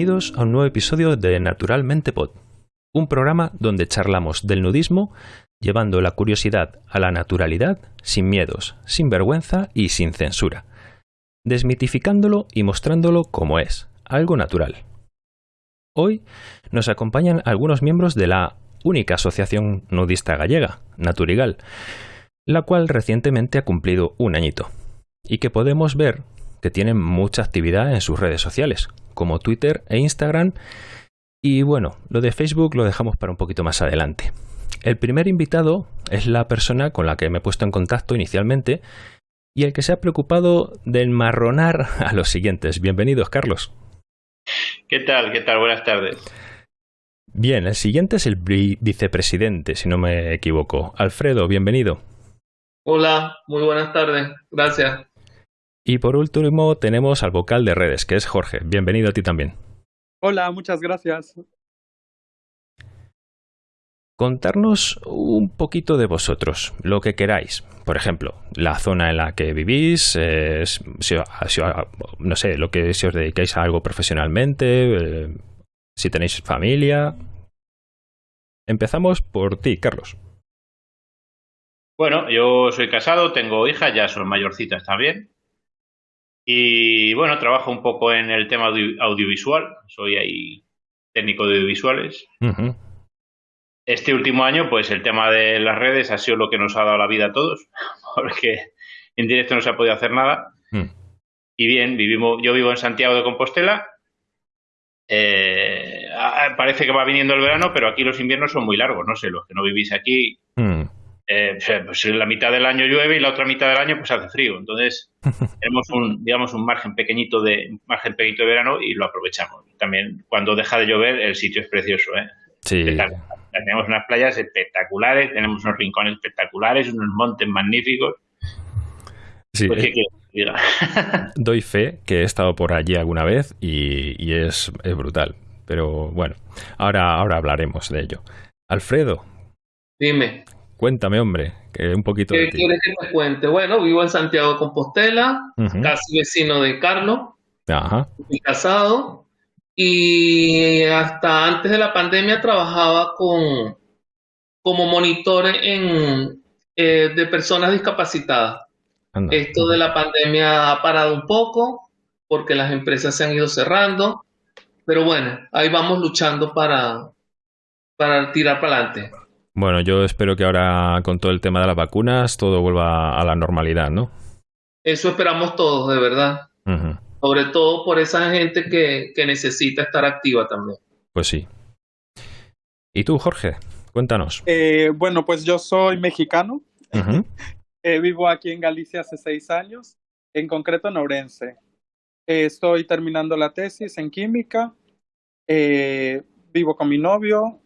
Bienvenidos a un nuevo episodio de Naturalmente Pod, un programa donde charlamos del nudismo llevando la curiosidad a la naturalidad sin miedos, sin vergüenza y sin censura, desmitificándolo y mostrándolo como es, algo natural. Hoy nos acompañan algunos miembros de la única asociación nudista gallega, Naturigal, la cual recientemente ha cumplido un añito, y que podemos ver que tienen mucha actividad en sus redes sociales, como Twitter e Instagram. Y bueno, lo de Facebook lo dejamos para un poquito más adelante. El primer invitado es la persona con la que me he puesto en contacto inicialmente y el que se ha preocupado de enmarronar a los siguientes. Bienvenidos, Carlos. ¿Qué tal? ¿Qué tal? Buenas tardes. Bien, el siguiente es el vicepresidente, si no me equivoco. Alfredo, bienvenido. Hola, muy buenas tardes. Gracias. Y por último tenemos al vocal de redes, que es Jorge. Bienvenido a ti también. Hola, muchas gracias. Contarnos un poquito de vosotros, lo que queráis. Por ejemplo, la zona en la que vivís, no sé, lo que si os dedicáis a algo profesionalmente, eh, si tenéis familia. Empezamos por ti, Carlos. Bueno, yo soy casado, tengo hija, ya son mayorcitas también. Y bueno, trabajo un poco en el tema audiovisual, soy ahí técnico de audiovisuales. Este último año, pues el tema de las redes ha sido lo que nos ha dado la vida a todos, porque en directo no se ha podido hacer nada. Mm. Y bien, vivimos, yo vivo en Santiago de Compostela. Eh, parece que va viniendo el verano, pero aquí los inviernos son muy largos. No sé, los que no vivís aquí, mm eh, pues la mitad del año llueve y la otra mitad del año pues hace frío. Entonces tenemos un, digamos, un margen pequeñito de margen pequeñito de verano y lo aprovechamos. También cuando deja de llover el sitio es precioso, ¿eh? Sí. Tenemos unas playas espectaculares, tenemos unos rincones espectaculares, unos montes magníficos. Sí, pues, eh, doy fe que he estado por allí alguna vez y, es, es, brutal. Pero bueno, ahora, ahora hablaremos de ello. Alfredo. Dime. Cuéntame, hombre, que un poquito ¿Qué quieres que te cuente? Bueno, vivo en Santiago de Compostela, casi vecino de Carlos. Ajá. Casado y hasta antes de la pandemia trabajaba con como monitor en, eh, de personas discapacitadas. Esto de la pandemia ha parado un poco porque las empresas se han ido cerrando, pero bueno, ahí vamos luchando para, para tirar para adelante. Bueno, yo espero que ahora con todo el tema de las vacunas todo vuelva a la normalidad, ¿no? Eso esperamos todos, de verdad. Sobre todo por esa gente que, necesita estar activa también. Pues sí. ¿Y tú, Jorge? Cuéntanos. Eh, bueno, pues yo soy mexicano. Eh, vivo aquí en Galicia hace seis años, en concreto en Ourense. Eh, estoy terminando la tesis en química. vivo con mi novio,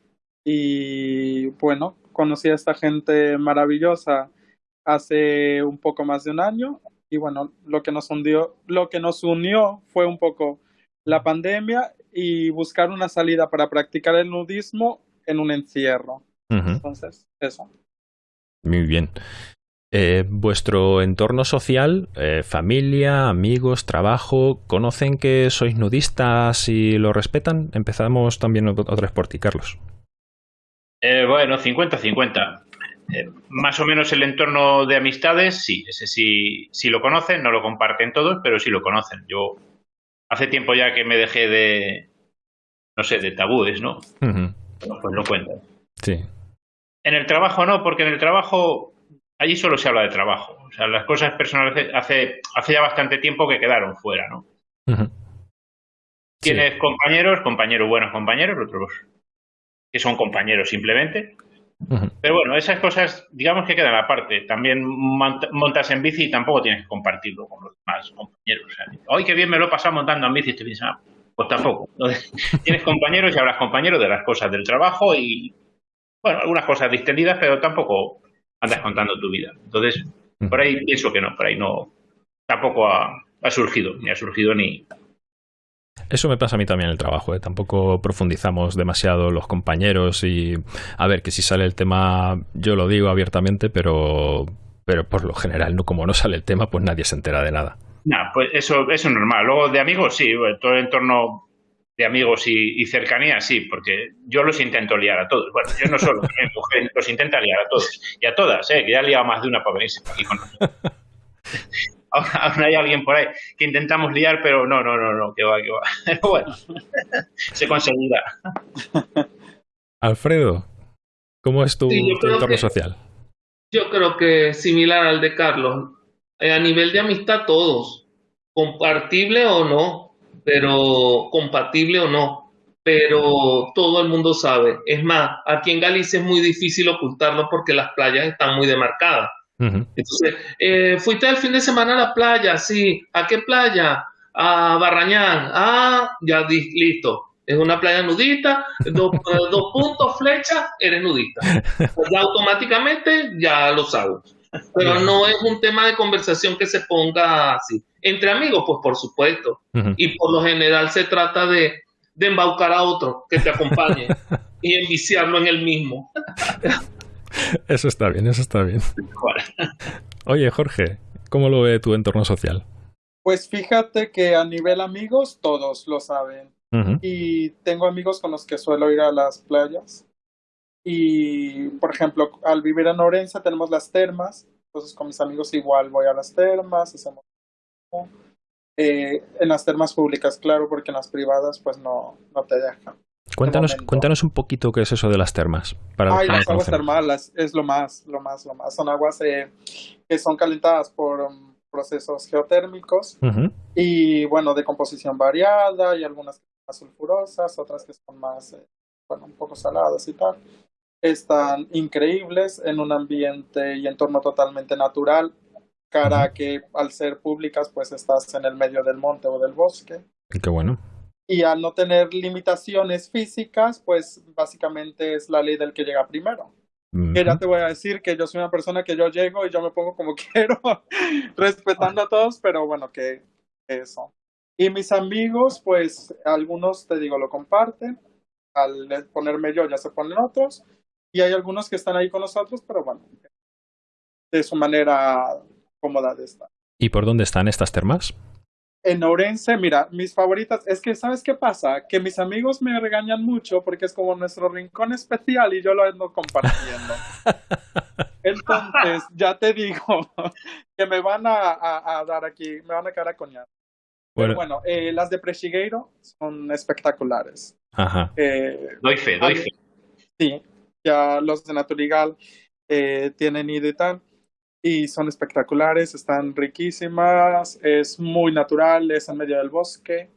y bueno, conocí a esta gente maravillosa hace un poco más de un año y bueno, lo que nos hundió, lo que nos unió fue un poco la pandemia y buscar una salida para practicar el nudismo en un encierro. Entonces, eso. Muy bien. Eh, ¿Vuestro entorno social, eh, familia, amigos, trabajo, conocen que sois nudistas y lo respetan? Empezamos también otra vez por ti, Carlos. Eh, bueno, 50-50. Eh, más o menos el entorno de amistades, sí, ese sí, sí lo conocen, no lo comparten todos, pero sí lo conocen. Yo hace tiempo ya que me dejé de, no sé, de tabúes, ¿no? pues lo cuento. Sí. En el trabajo no, porque en el trabajo allí solo se habla de trabajo. O sea, las cosas personales hace, hace ya bastante tiempo que quedaron fuera, ¿no? Tienes compañeros, compañeros buenos compañeros, otros que son compañeros simplemente. Pero bueno, esas cosas, digamos que quedan aparte. También montas en bici y tampoco tienes que compartirlo con los demás compañeros. O sea, qué bien me lo he pasado montando en bici! Estoy pensando, pues tampoco. tienes compañeros y hablas compañeros de las cosas del trabajo y, bueno, algunas cosas distendidas, pero tampoco andas contando tu vida. Entonces, por ahí pienso que no, por ahí no, tampoco ha, ha surgido, ni ha surgido ni, eso me pasa a mí también en el trabajo, ¿eh? tampoco profundizamos demasiado los compañeros y a ver que si sale el tema yo lo digo abiertamente, pero pero por lo general no como no sale el tema pues nadie se entera de nada. No, pues eso, eso es normal. Luego de amigos sí, todo el entorno de amigos y, cercanía, sí, porque yo los intento liar a todos. Bueno, yo no solo, mi mujer los intenta liar a todos y a todas, ¿eh? que ya ha liado más de una para venirse aquí con nosotros. aún, hay alguien por ahí que intentamos liar, pero no, no, no, no, que va, que va. Pero bueno, se conseguirá. Alfredo, ¿cómo es tu, entorno social? Yo creo que similar al de Carlos. Eh, a nivel de amistad, todos. Compartible o no, pero compatible o no. Pero todo el mundo sabe. Es más, aquí en Galicia es muy difícil ocultarlo porque las playas están muy demarcadas. Entonces, eh, fuiste el fin de semana a la playa, sí. ¿A qué playa? A Barrañán. Ah, ya listo. Es una playa nudista, dos, puntos, flecha, eres nudista. Pues ya automáticamente ya lo sabes. Pero no es un tema de conversación que se ponga así. Entre amigos, pues por supuesto. Y por lo general se trata de, de embaucar a otro que te acompañe y enviciarlo en el mismo. Eso está bien, eso está bien. Oye, Jorge, ¿cómo lo ve tu entorno social? Pues fíjate que a nivel amigos todos lo saben. Y tengo amigos con los que suelo ir a las playas. Y, por ejemplo, al vivir en Orense tenemos las termas. Entonces, con mis amigos igual voy a las termas, hacemos... Eh, en las termas públicas, claro, porque en las privadas pues no, no te dejan. Cuéntanos, cuéntanos un poquito qué es eso de las termas. Para Ay, las aguas termales es lo más, lo más, lo más. Son aguas eh, que son calentadas por um, procesos geotérmicos y, bueno, de composición variada y algunas más sulfurosas, otras que son más, eh, bueno, un poco saladas y tal. Están increíbles en un ambiente y entorno totalmente natural, cara que al ser públicas, pues estás en el medio del monte o del bosque. Qué bueno y al no tener limitaciones físicas, pues básicamente es la ley del que llega primero. Que ya te voy a decir que yo soy una persona que yo llego y yo me pongo como quiero, respetando a todos, pero bueno, que eso. Y mis amigos, pues algunos, te digo, lo comparten. Al ponerme yo, ya se ponen otros. Y hay algunos que están ahí con nosotros, pero bueno, de su manera cómoda de estar. ¿Y por dónde están estas termas? En Orense, mira, mis favoritas, es que, ¿sabes qué pasa? Que mis amigos me regañan mucho porque es como nuestro rincón especial y yo lo ando compartiendo. Entonces, ya te digo que me van a, dar aquí, me van a quedar a coñar. Bueno, bueno eh, las de Prechigueiro son espectaculares. Ajá. Eh, doy fe, doy fe. Sí, ya los de Naturigal eh, tienen ido y tal y son espectaculares, están riquísimas, es muy natural, es en medio del bosque.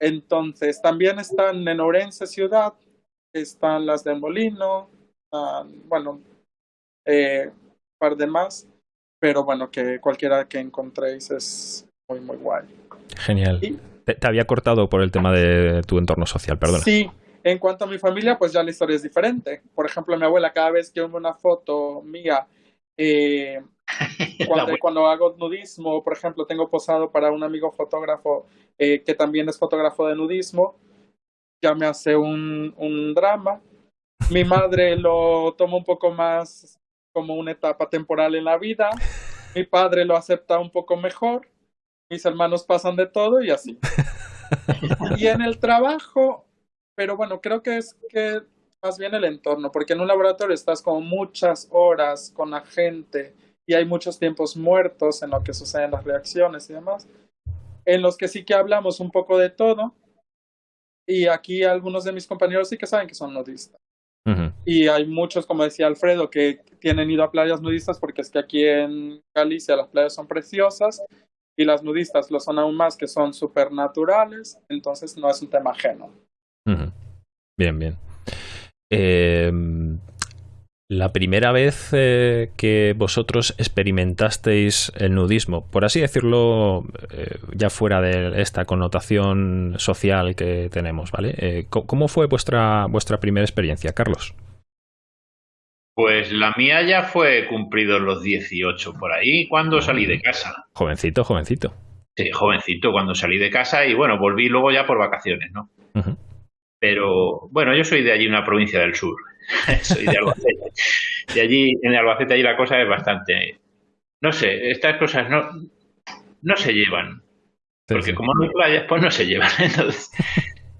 Entonces, también están en Orense ciudad, están las de Molino, bueno, eh, un par de más, pero bueno, que cualquiera que encontréis es muy, muy guay. Genial. te, te, había cortado por el tema de tu entorno social, perdona. Sí, en cuanto a mi familia, pues ya la historia es diferente. Por ejemplo, mi abuela, cada vez que ve una foto mía eh, cuando, hago nudismo, por ejemplo, tengo posado para un amigo fotógrafo eh, que también es fotógrafo de nudismo, ya me hace un, un drama. Mi madre lo toma un poco más como una etapa temporal en la vida. Mi padre lo acepta un poco mejor. Mis hermanos pasan de todo y así. y en el trabajo, pero bueno, creo que es que más bien el entorno, porque en un laboratorio estás como muchas horas con la gente y hay muchos tiempos muertos en lo que suceden las reacciones y demás, en los que sí que hablamos un poco de todo. Y aquí algunos de mis compañeros sí que saben que son nudistas. Y hay muchos, como decía Alfredo, que tienen ido a playas nudistas porque es que aquí en Galicia las playas son preciosas y las nudistas lo son aún más, que son súper naturales, entonces no es un tema ajeno. Bien, bien. Em, la primera vez eh, que vosotros experimentasteis el nudismo, por así decirlo, eh, ya fuera de esta connotación social que tenemos, ¿vale? Eh, ¿Cómo fue vuestra, vuestra primera experiencia, Carlos? Pues la mía ya fue cumplido los 18 por ahí cuando salí de casa. Jovencito, jovencito. Sí, jovencito cuando salí de casa y bueno, volví luego ya por vacaciones, ¿no? Pero bueno, yo soy de allí, una provincia del sur. soy de Albacete. Y allí, en Albacete, allí la cosa es bastante. No sé, estas cosas no, no se llevan. Porque como no hay playas, pues no se llevan. Entonces,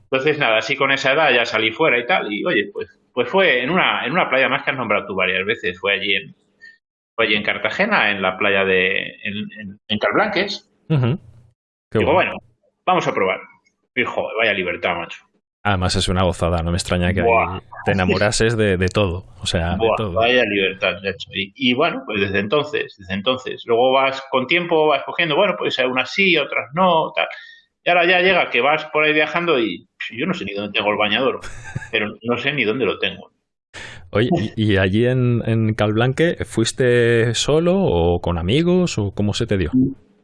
Entonces, nada, así con esa edad ya salí fuera y tal, y oye, pues, pues fue en una, en una playa más que has nombrado tú varias veces, fue allí en, fue allí en Cartagena, en la playa de, en, en, Calblanques. Digo, bueno. vamos a probar. Y joder, vaya libertad, macho. Además es una gozada, no me extraña que te enamorases de, de, todo, o sea, de todo. Vaya libertad, de hecho. Y, y, bueno, pues desde entonces, desde entonces, luego vas con tiempo, vas cogiendo, bueno, pues unas sí, otras no, tal. Y ahora ya llega que vas por ahí viajando y yo no sé ni dónde tengo el bañador, pero no sé ni dónde lo tengo. Oye, ¿y, allí en, en Calblanque fuiste solo o con amigos o cómo se te dio?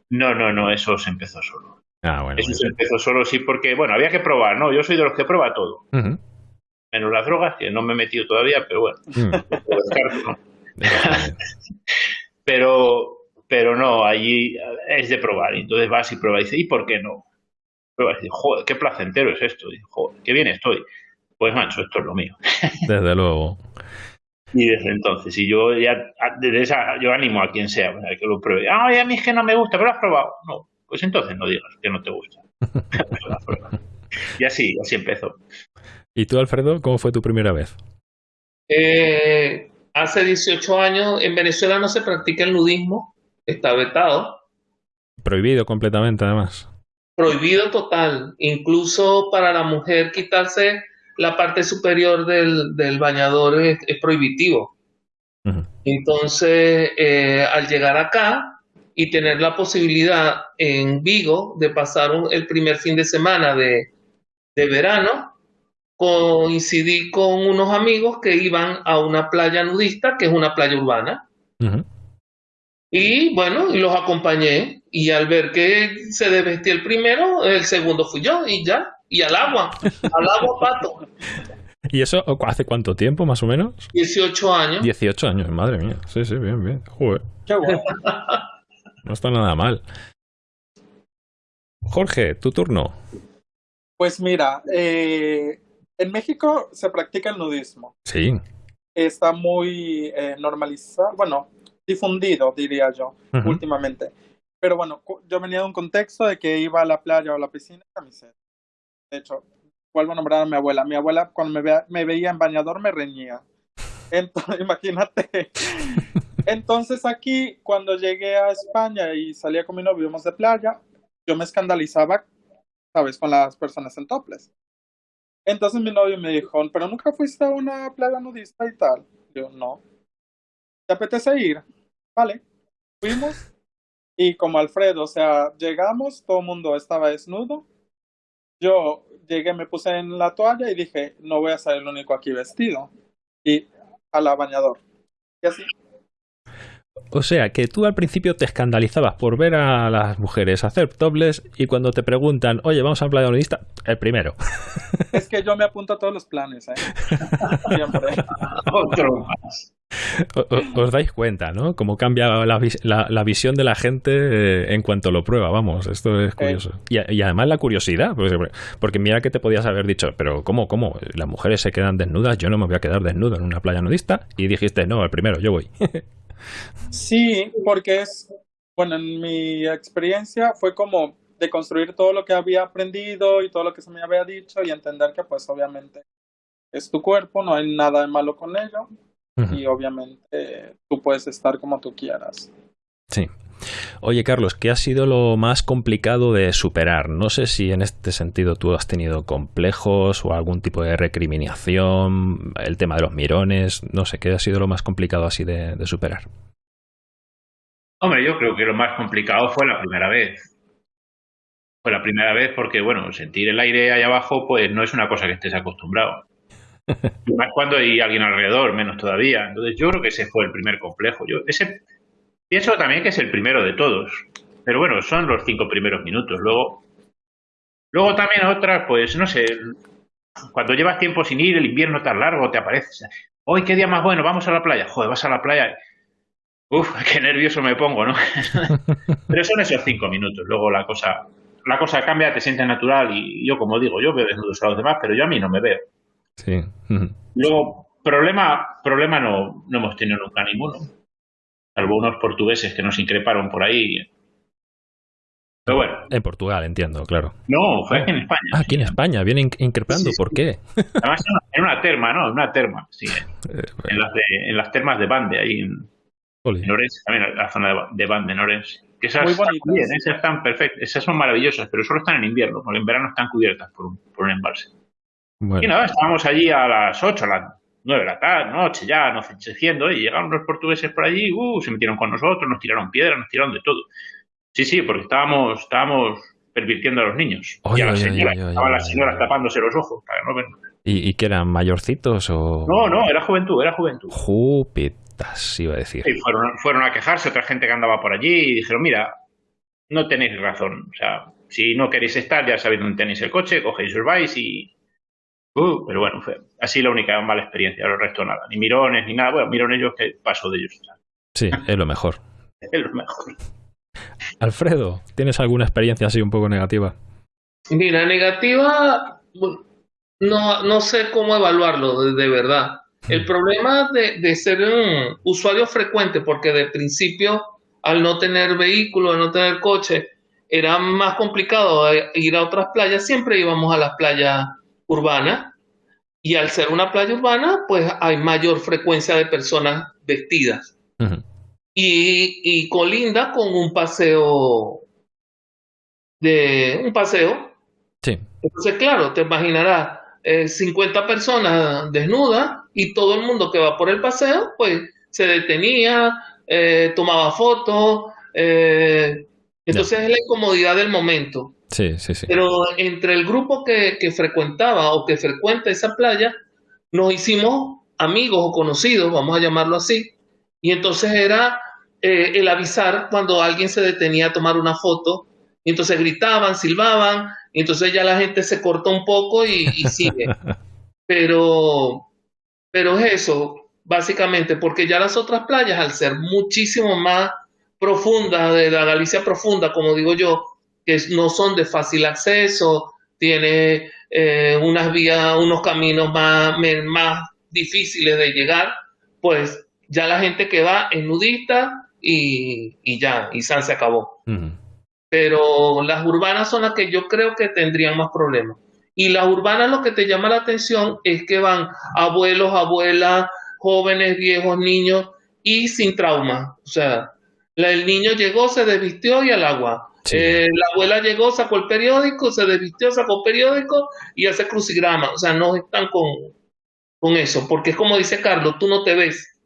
No, no, no, eso se empezó solo. Ah, bueno. Eso se empezó solo, sí, porque, bueno, había que probar, ¿no? Yo soy de los que prueba todo. Menos las drogas, que no me he metido todavía, pero bueno. Mm. pero, pero no, allí es de probar. Entonces vas y pruebas y dices, ¿y por qué no? Pruebas y dices, joder, qué placentero es esto. Y, joder, qué bien estoy. Pues, macho, esto es lo mío. Desde luego. Y desde entonces, y yo ya, desde esa, yo animo a quien sea, que lo pruebe. Ah, a mí es que no me gusta, pero lo has probado. No, pues entonces no digas que no te gusta. y así, así empezó. ¿Y tú, Alfredo, cómo fue tu primera vez? Eh, hace 18 años, en Venezuela no se practica el nudismo, está vetado. Prohibido completamente, además. Prohibido total, incluso para la mujer quitarse la parte superior del, del bañador es, prohibitivo. Entonces, eh, al llegar acá y tener la posibilidad en Vigo de pasar el primer fin de semana de, de verano, coincidí con unos amigos que iban a una playa nudista, que es una playa urbana. Y bueno, y los acompañé. Y al ver que se desvestía el primero, el segundo fui yo y ya y al agua, al agua pato. ¿Y eso hace cuánto tiempo, más o menos? 18 años. 18 años, madre mía. Sí, sí, bien, bien. Joder. Qué bueno. No está nada mal. Jorge, tu turno. Pues mira, eh, en México se practica el nudismo. Sí. Está muy eh, normalizado, bueno, difundido, diría yo, últimamente. Pero bueno, yo venía de un contexto de que iba a la playa o a la piscina en camiseta de hecho, vuelvo a nombrar a mi abuela. Mi abuela cuando me, me veía en bañador me reñía. Entonces, imagínate. Entonces aquí, cuando llegué a España y salía con mi novio, íbamos de playa, yo me escandalizaba, ¿sabes? Con las personas en toples. Entonces mi novio me dijo, pero nunca fuiste a una playa nudista y tal. Yo, no. ¿Te apetece ir? Vale. Fuimos. Y como Alfredo, o sea, llegamos, todo el mundo estaba desnudo yo llegué, me puse en la toalla y dije, no voy a ser el único aquí vestido. Y a la bañador. Y así. O sea, que tú al principio te escandalizabas por ver a las mujeres hacer tobles y cuando te preguntan, oye, vamos a playa nudista, el primero. Es que yo me apunto a todos los planes, ¿eh? Otro más. Os dais cuenta, ¿no? Cómo cambia la, la, visión de la gente eh, en cuanto lo prueba, vamos, esto es curioso. Y, y, además la curiosidad, pues, porque, mira que te podías haber dicho, pero ¿cómo, cómo? Las mujeres se quedan desnudas, yo no me voy a quedar desnudo en una playa nudista. Y dijiste, no, el primero, yo voy. sí, porque es, bueno, en mi experiencia fue como de construir todo lo que había aprendido y todo lo que se me había dicho y entender que pues obviamente es tu cuerpo, no hay nada de malo con ello y obviamente tú puedes estar como tú quieras. Sí. Oye, Carlos, ¿qué ha sido lo más complicado de superar? No sé si en este sentido tú has tenido complejos o algún tipo de recriminación, el tema de los mirones, no sé, ¿qué ha sido lo más complicado así de, de superar? Hombre, yo creo que lo más complicado fue la primera vez. Fue la primera vez porque, bueno, sentir el aire ahí abajo, pues no es una cosa que estés acostumbrado. Y más cuando hay alguien alrededor, menos todavía. Entonces yo creo que ese fue el primer complejo. Yo ese pienso también que es el primero de todos. Pero bueno, son los cinco primeros minutos. Luego, luego también otras, pues no sé, cuando llevas tiempo sin ir, el invierno tan largo, te aparece. Hoy qué día más bueno, vamos a la playa. Joder, vas a la playa. Uf, qué nervioso me pongo, ¿no? Pero son esos cinco minutos. Luego la cosa, la cosa cambia, te sientes natural y yo, como digo, yo veo desnudos a los demás, pero yo a mí no me veo. Sí. Luego, problema, problema no, no hemos tenido nunca ninguno. Salvo unos portugueses que nos increparon por ahí. Pero bueno. En Portugal, entiendo, claro. No, fue aquí en España. Ah, aquí en España, viene increpando, ¿por qué? Además, en una terma, ¿no? En una terma, sí. Eh, en, las en las termas de Bande, ahí en, en Orense, también la zona de, Bande, en Orense. Que esas Muy bonitas. Están bien, esas están perfectas, esas son maravillosas, pero solo están en invierno, porque en verano están cubiertas por un, por un embalse. Y nada, estábamos allí a las 8, a las 9 de la tarde, noche ya, anocheciendo, y llegaron los portugueses por allí, uh, se metieron con nosotros, nos tiraron piedras, nos tiraron de todo. Sí, sí, porque estábamos, estábamos pervirtiendo a los niños. y a las señoras, estaban las señoras tapándose los ojos para no ver. ¿Y, ¿Y que eran mayorcitos o...? No, no, era juventud, era juventud. Jupitas, iba a decir. Y fueron, fueron a quejarse otra gente que andaba por allí y dijeron, mira, no tenéis razón. O sea, si no queréis estar, ya sabéis dónde tenéis el coche, cogéis os vais y... Uh, pero bueno, fue así la única mala experiencia, el resto nada. Ni mirones, ni nada. Bueno, mirones ellos que paso de ellos. Sí, es lo mejor. es lo mejor. Alfredo, ¿tienes alguna experiencia así un poco negativa? Mira, negativa, no, no sé cómo evaluarlo de, verdad. El problema de, ser un usuario frecuente, porque de principio, al no tener vehículo, al no tener coche, era más complicado ir a otras playas, siempre íbamos a las playas urbanas. Y al ser una playa urbana, pues hay mayor frecuencia de personas vestidas y, y colinda con un paseo de un paseo. Sí. Entonces, claro, te imaginarás eh, 50 personas desnudas y todo el mundo que va por el paseo, pues se detenía, eh, tomaba fotos. Eh, entonces es la incomodidad del momento. Sí, sí, sí. Pero entre el grupo que, que frecuentaba o que frecuenta esa playa, nos hicimos amigos o conocidos, vamos a llamarlo así. Y entonces era eh, el avisar cuando alguien se detenía a tomar una foto, y entonces gritaban, silbaban, y entonces ya la gente se corta un poco y, sigue. pero, pero es eso, básicamente, porque ya las otras playas, al ser muchísimo más profundas, de la Galicia profunda, como digo yo, que no son de fácil acceso, tiene eh, unas vías, unos caminos más, más difíciles de llegar, pues ya la gente que va es nudista, y, ya, y San se acabó. Pero las urbanas son las que yo creo que tendrían más problemas. Y las urbanas lo que te llama la atención es que van abuelos, abuelas, jóvenes, viejos, niños y sin trauma. O sea, el niño llegó, se desvistió y al agua. Eh, la abuela llegó, sacó el periódico, se desvistió, sacó el periódico y hace crucigrama. O sea, no están con, con eso, porque es como dice Carlos, tú no te ves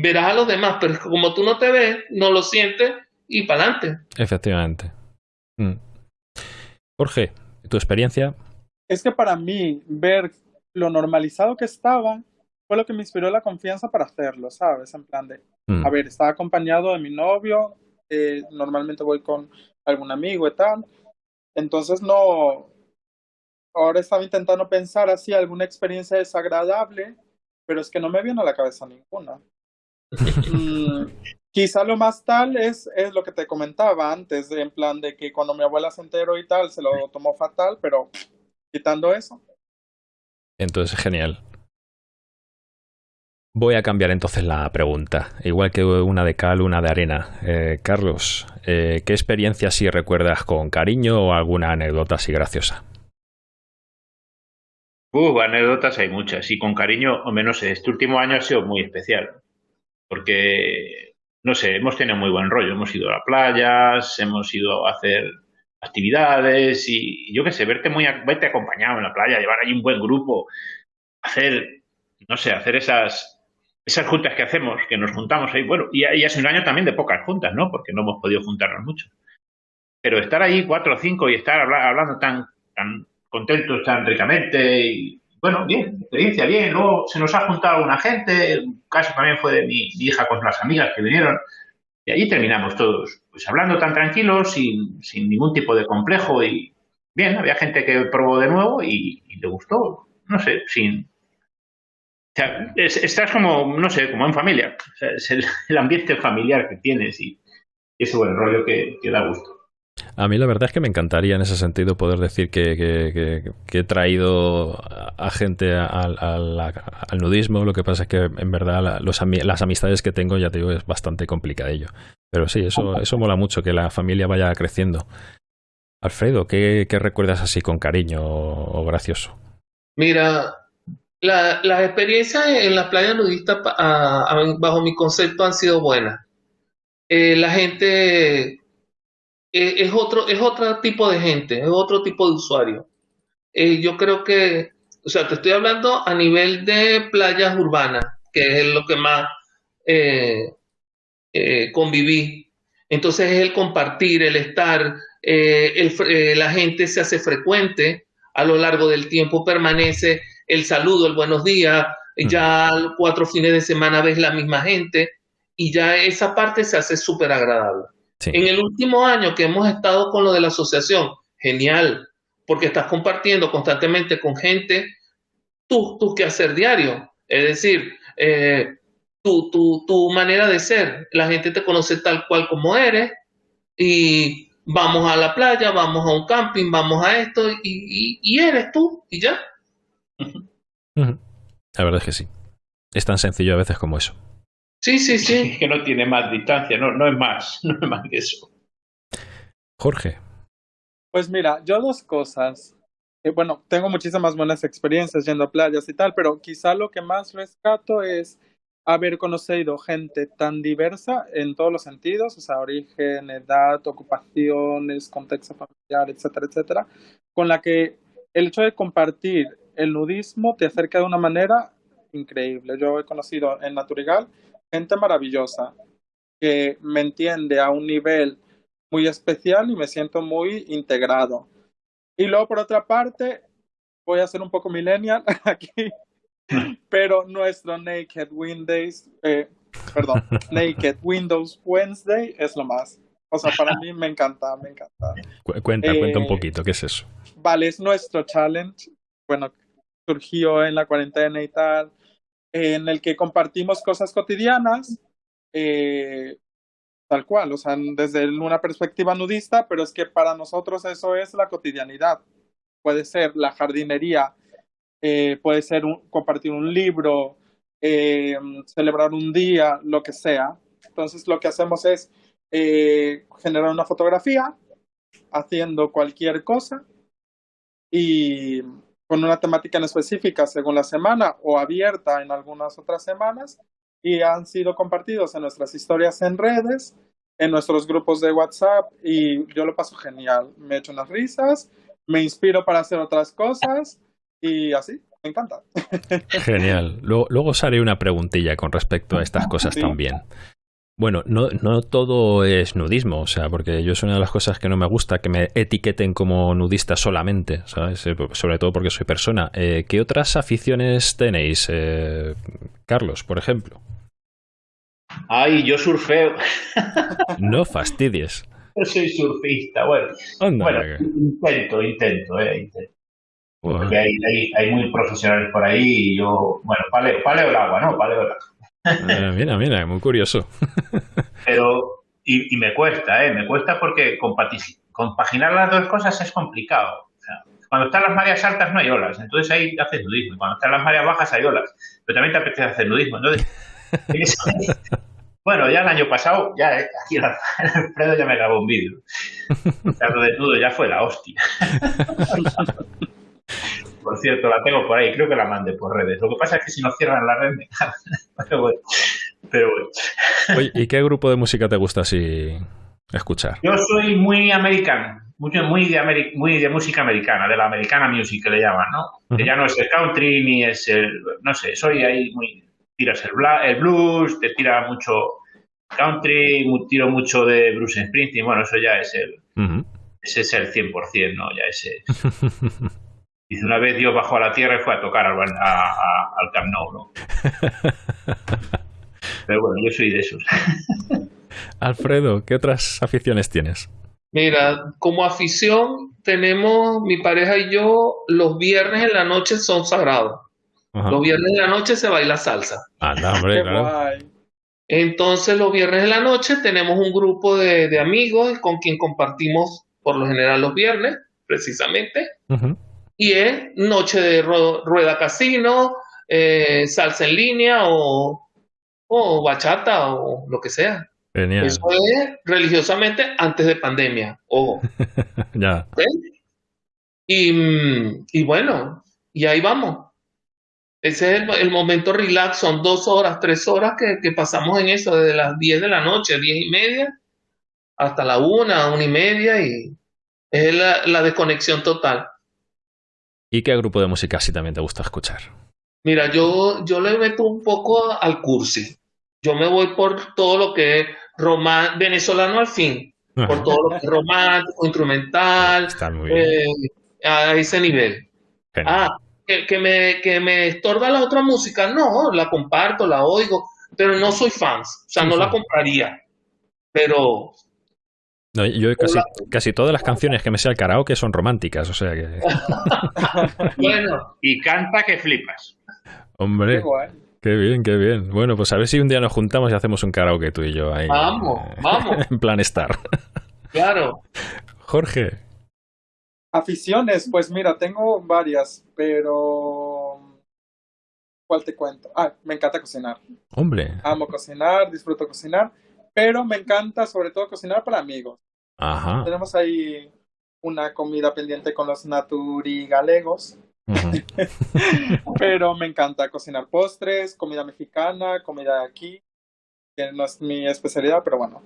verás a los demás, pero como tú no te ves, no lo sientes y para adelante. Efectivamente. Mm. Jorge, ¿tu experiencia? Es que para mí ver lo normalizado que estaba fue lo que me inspiró la confianza para hacerlo, ¿sabes? En plan de, mm. a ver, estaba acompañado de mi novio, eh, normalmente voy con algún amigo y tal, entonces no, ahora estaba intentando pensar así alguna experiencia desagradable, pero es que no me viene a la cabeza ninguna. Mm, quizá lo más tal es, es lo que te comentaba antes, en plan de que cuando mi abuela se enteró y tal, se lo tomó fatal, pero quitando eso. Entonces, genial. Voy a cambiar entonces la pregunta, igual que una de cal, una de arena. Eh, Carlos, eh, ¿qué experiencia si recuerdas con cariño o alguna anécdota así graciosa? Uh, anécdotas hay muchas y con cariño, o menos este último año ha sido muy especial porque, no sé, hemos tenido muy buen rollo. Hemos ido a playas, hemos ido a hacer actividades y yo qué sé, verte muy verte acompañado en la playa, llevar ahí un buen grupo, hacer, no sé, hacer esas esas juntas que hacemos, que nos juntamos ahí, bueno, y, y es un año también de pocas juntas, ¿no? Porque no hemos podido juntarnos mucho. Pero estar ahí cuatro o cinco y estar hablando tan, contentos, tan ricamente, y, bueno, bien, experiencia bien. Luego se nos ha juntado una gente, un caso también fue de mi, hija con las amigas que vinieron, y allí terminamos todos, pues hablando tan tranquilos, sin, sin ningún tipo de complejo, y bien, había gente que probó de nuevo y, y le gustó, no sé, sin... Estás como, no sé, como en familia. O sea, es el, ambiente familiar que tienes y, ese buen rollo que da gusto. A mí la verdad es que me encantaría en ese sentido poder decir que, he traído a gente al, nudismo. Lo que pasa es que en verdad las amistades que tengo, ya te digo, es bastante complicadillo. Pero sí, eso, eso mola mucho, que la familia vaya creciendo. Alfredo, ¿qué, recuerdas así con cariño o, gracioso? Mira, las experiencias en las playas nudistas, bajo mi concepto, han sido buenas. Eh, la gente eh, es, otro, es otro tipo de gente, es otro tipo de usuario. Eh, yo creo que, o sea, te estoy hablando a nivel de playas urbanas, que es lo que más conviví. Entonces es el compartir, el estar, la gente se hace frecuente a lo largo del tiempo, permanece el saludo, el buenos días, ya cuatro fines de semana ves la misma gente y ya esa parte se hace súper agradable. En el último año que hemos estado con lo de la asociación, genial, porque estás compartiendo constantemente con gente tu, tu quehacer diario, es decir, eh, tu, tu, tu manera de ser. La gente te conoce tal cual como eres y vamos a la playa, vamos a un camping, vamos a esto y, y eres tú y ya. La verdad es que sí. Es tan sencillo a veces como eso. Sí, sí, sí. que no tiene más distancia, no, no es más, no es más que eso. Jorge. Pues mira, yo dos cosas. Eh, bueno, tengo muchísimas buenas experiencias yendo a playas y tal, pero quizá lo que más rescato es haber conocido gente tan diversa en todos los sentidos, o sea, origen, edad, ocupaciones, contexto familiar, etcétera, etcétera, con la que el hecho de compartir el nudismo te acerca de una manera increíble. Yo he conocido en Naturigal gente maravillosa que me entiende a un nivel muy especial y me siento muy integrado. Y luego, por otra parte, voy a ser un poco millennial aquí, pero nuestro Naked Windows, eh, perdón, Naked Windows Wednesday es lo más. O sea, para mí me encanta, me encanta. cuenta, cuenta un eh, poquito, ¿qué es eso? Vale, es nuestro challenge. Bueno, surgió en la cuarentena y tal en el que compartimos cosas cotidianas, eh, tal cual, o sea, desde una perspectiva nudista, pero es que para nosotros eso es la cotidianidad. Puede ser la jardinería, eh, puede ser compartir un libro, eh, celebrar un día, lo que sea. Entonces lo que hacemos es generar una fotografía haciendo cualquier cosa y con una temática en específica según la semana o abierta en algunas otras semanas y han sido compartidos en nuestras historias en redes, en nuestros grupos de WhatsApp y yo lo paso genial. Me echo unas risas, me inspiro para hacer otras cosas y así, me encanta. Genial. Luego, luego os haré una preguntilla con respecto a estas cosas también. Bueno, no, no todo es nudismo, o sea, porque yo es una de las cosas que no me gusta que me etiqueten como nudista solamente, ¿sabes? Eh, sobre todo porque soy persona. Eh, ¿Qué otras aficiones tenéis, eh, Carlos, por ejemplo? Ay, yo surfeo. no fastidies. Yo soy surfista, bueno. bueno, intento, intento, eh, intento. Porque hay, hay, hay, muy profesionales por ahí y yo, bueno, paleo, paleo el agua, ¿no? Paleo el agua. Ah, mira, mira, muy curioso. Pero, y, me cuesta, ¿eh? Me cuesta porque compaginar las dos cosas es complicado. cuando están las mareas altas no hay olas, entonces ahí haces nudismo. Cuando están las mareas bajas hay olas, pero también te apetece hacer nudismo. Entonces, bueno, ya el año pasado, ya eh, aquí el Alfredo ya me grabó un vídeo. Lo de todo ya fue la hostia. Por cierto, la tengo por ahí, creo que la mandé por redes. Lo que pasa es que si no cierran la red me Pero bueno. Pero Oye, ¿y qué grupo de música te gusta así escuchar? Yo soy muy americano, muy de, muy de música americana, de la americana music que le llaman, ¿no? Que ya no es el country ni es el, no sé, soy ahí muy, tiras el, el blues, te tira mucho country, tiro mucho de Bruce Springsteen, bueno, eso ya es el, ese es el 100%, ¿no? Ya ese... Dice, una vez Dios bajó a la tierra y fue a tocar al, al Camp Nou, ¿no? Pero bueno, yo soy de esos. Alfredo, ¿qué otras aficiones tienes? Mira, como afición tenemos, mi pareja y yo, los viernes en la noche son sagrados. Los viernes en la noche se baila salsa. Anda, hombre, claro. Entonces, los viernes en la noche tenemos un grupo de, amigos con quien compartimos por lo general los viernes, precisamente y es noche de rueda casino, eh, salsa en línea o, o bachata o lo que sea. Genial. Eso es religiosamente antes de pandemia, ojo. ya. Y, y, bueno, y ahí vamos. Ese es el, momento relax, son dos horas, tres horas que, que, pasamos en eso, desde las 10 de la noche, diez y media, hasta la una, una y media, y es la, la desconexión total. ¿Y qué grupo de música así también te gusta escuchar? Mira, yo, yo le meto un poco al cursi. Yo me voy por todo lo que es venezolano al fin, por todo lo que es romántico, instrumental, eh, a ese nivel. Ah, que, me, que me estorba la otra música, no, la comparto, la oigo, pero no soy fan, o sea, no la compraría. Pero no, yo casi, casi todas las canciones que me sé al karaoke son románticas, o sea que. bueno, y canta que flipas. Hombre. Qué, bien, qué bien. Bueno, pues a ver si un día nos juntamos y hacemos un karaoke tú y yo ahí. Vamos, vamos. en plan estar. Claro. Jorge. Aficiones, pues mira, tengo varias, pero ¿cuál te cuento? Ah, me encanta cocinar. Hombre. Amo cocinar, disfruto cocinar, pero me encanta sobre todo cocinar para amigos. Ajá. Tenemos ahí una comida pendiente con los naturi galegos. pero me encanta cocinar postres, comida mexicana, comida de aquí, que no es mi especialidad, pero bueno.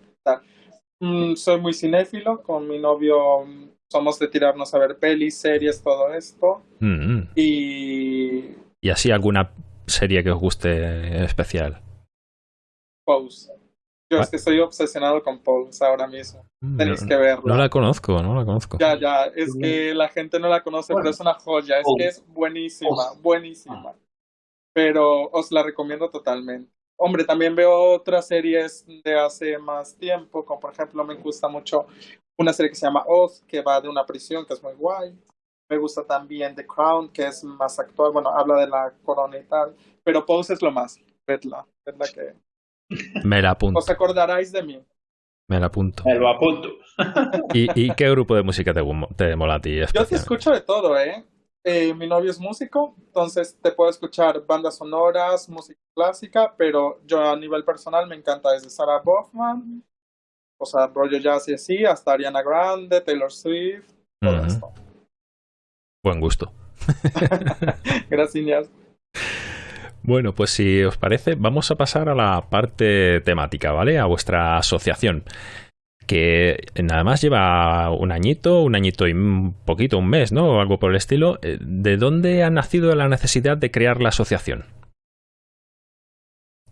Mm, soy muy cinéfilo, con mi novio somos de tirarnos a ver pelis, series, todo esto. Y... ¿Y así alguna serie que os guste especial? Pose. Yo es que estoy obsesionado con Pose ahora mismo. Mm, Tenéis que verla. No la conozco, no la conozco. Ya, ya, es que la gente no la conoce, pero es una joya. Es que es buenísima, buenísima. Pero os la recomiendo totalmente. Hombre, también veo otras series de hace más tiempo, como por ejemplo me gusta mucho una serie que se llama Oz, que va de una prisión, que es muy guay. Me gusta también The Crown, que es más actual, bueno, habla de la corona y tal. Pero Pose es lo más, vedla, vedla que... Me la apunto. Os acordaráis de mí. Me la apunto. Me lo apunto. ¿Y, ¿Y, qué grupo de música te, te mola a ti? Yo te escucho de todo, ¿eh? ¿eh? Mi novio es músico, entonces te puedo escuchar bandas sonoras, música clásica, pero yo a nivel personal me encanta desde Sarah Boffman, o sea, rollo jazz y así, hasta Ariana Grande, Taylor Swift, todo esto. Buen gusto. Gracias. Bueno, pues si os parece, vamos a pasar a la parte temática, ¿vale? A vuestra asociación, que nada más lleva un añito, un añito y un poquito, un mes, ¿no? O algo por el estilo. Eh, ¿De dónde ha nacido la necesidad de crear la asociación?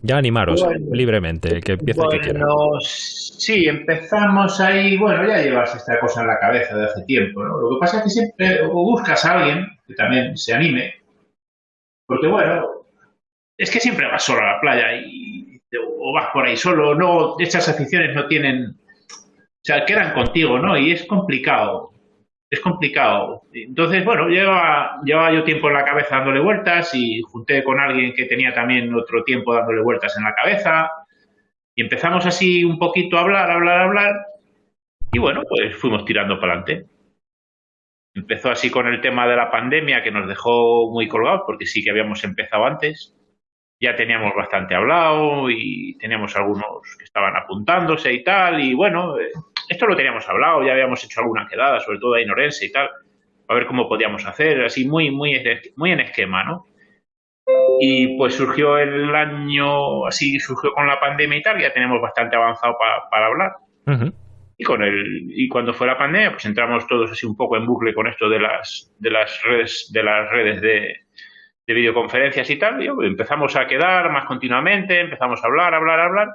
Ya animaros libremente, que empiece bueno, que quiera. Sí, empezamos ahí, bueno, ya llevas esta cosa en la cabeza de hace tiempo, ¿no? Lo que pasa es que siempre buscas a alguien que también se anime, porque bueno, es que siempre vas solo a la playa y, o vas por ahí solo, no, estas aficiones no tienen, o sea, quedan contigo, ¿no? Y es complicado es complicado. Entonces, bueno, lleva, llevaba yo tiempo en la cabeza dándole vueltas y junté con alguien que tenía también otro tiempo dándole vueltas en la cabeza y empezamos así un poquito a hablar, hablar, hablar y bueno, pues fuimos tirando para adelante. Empezó así con el tema de la pandemia que nos dejó muy colgados porque sí que habíamos empezado antes. Ya teníamos bastante hablado y teníamos algunos que estaban apuntándose y tal y bueno, eh, esto lo teníamos hablado, ya habíamos hecho alguna quedada, sobre todo ahí en Orense y tal, a ver cómo podíamos hacer, así muy, muy, muy en esquema, ¿no? Y pues surgió el año, así surgió con la pandemia y tal, ya tenemos bastante avanzado para hablar. Y con el, y cuando fue la pandemia, pues entramos todos así un poco en bucle con esto de las, de las redes, de las redes de, de videoconferencias y tal, y empezamos a quedar más continuamente, empezamos a hablar, hablar, hablar,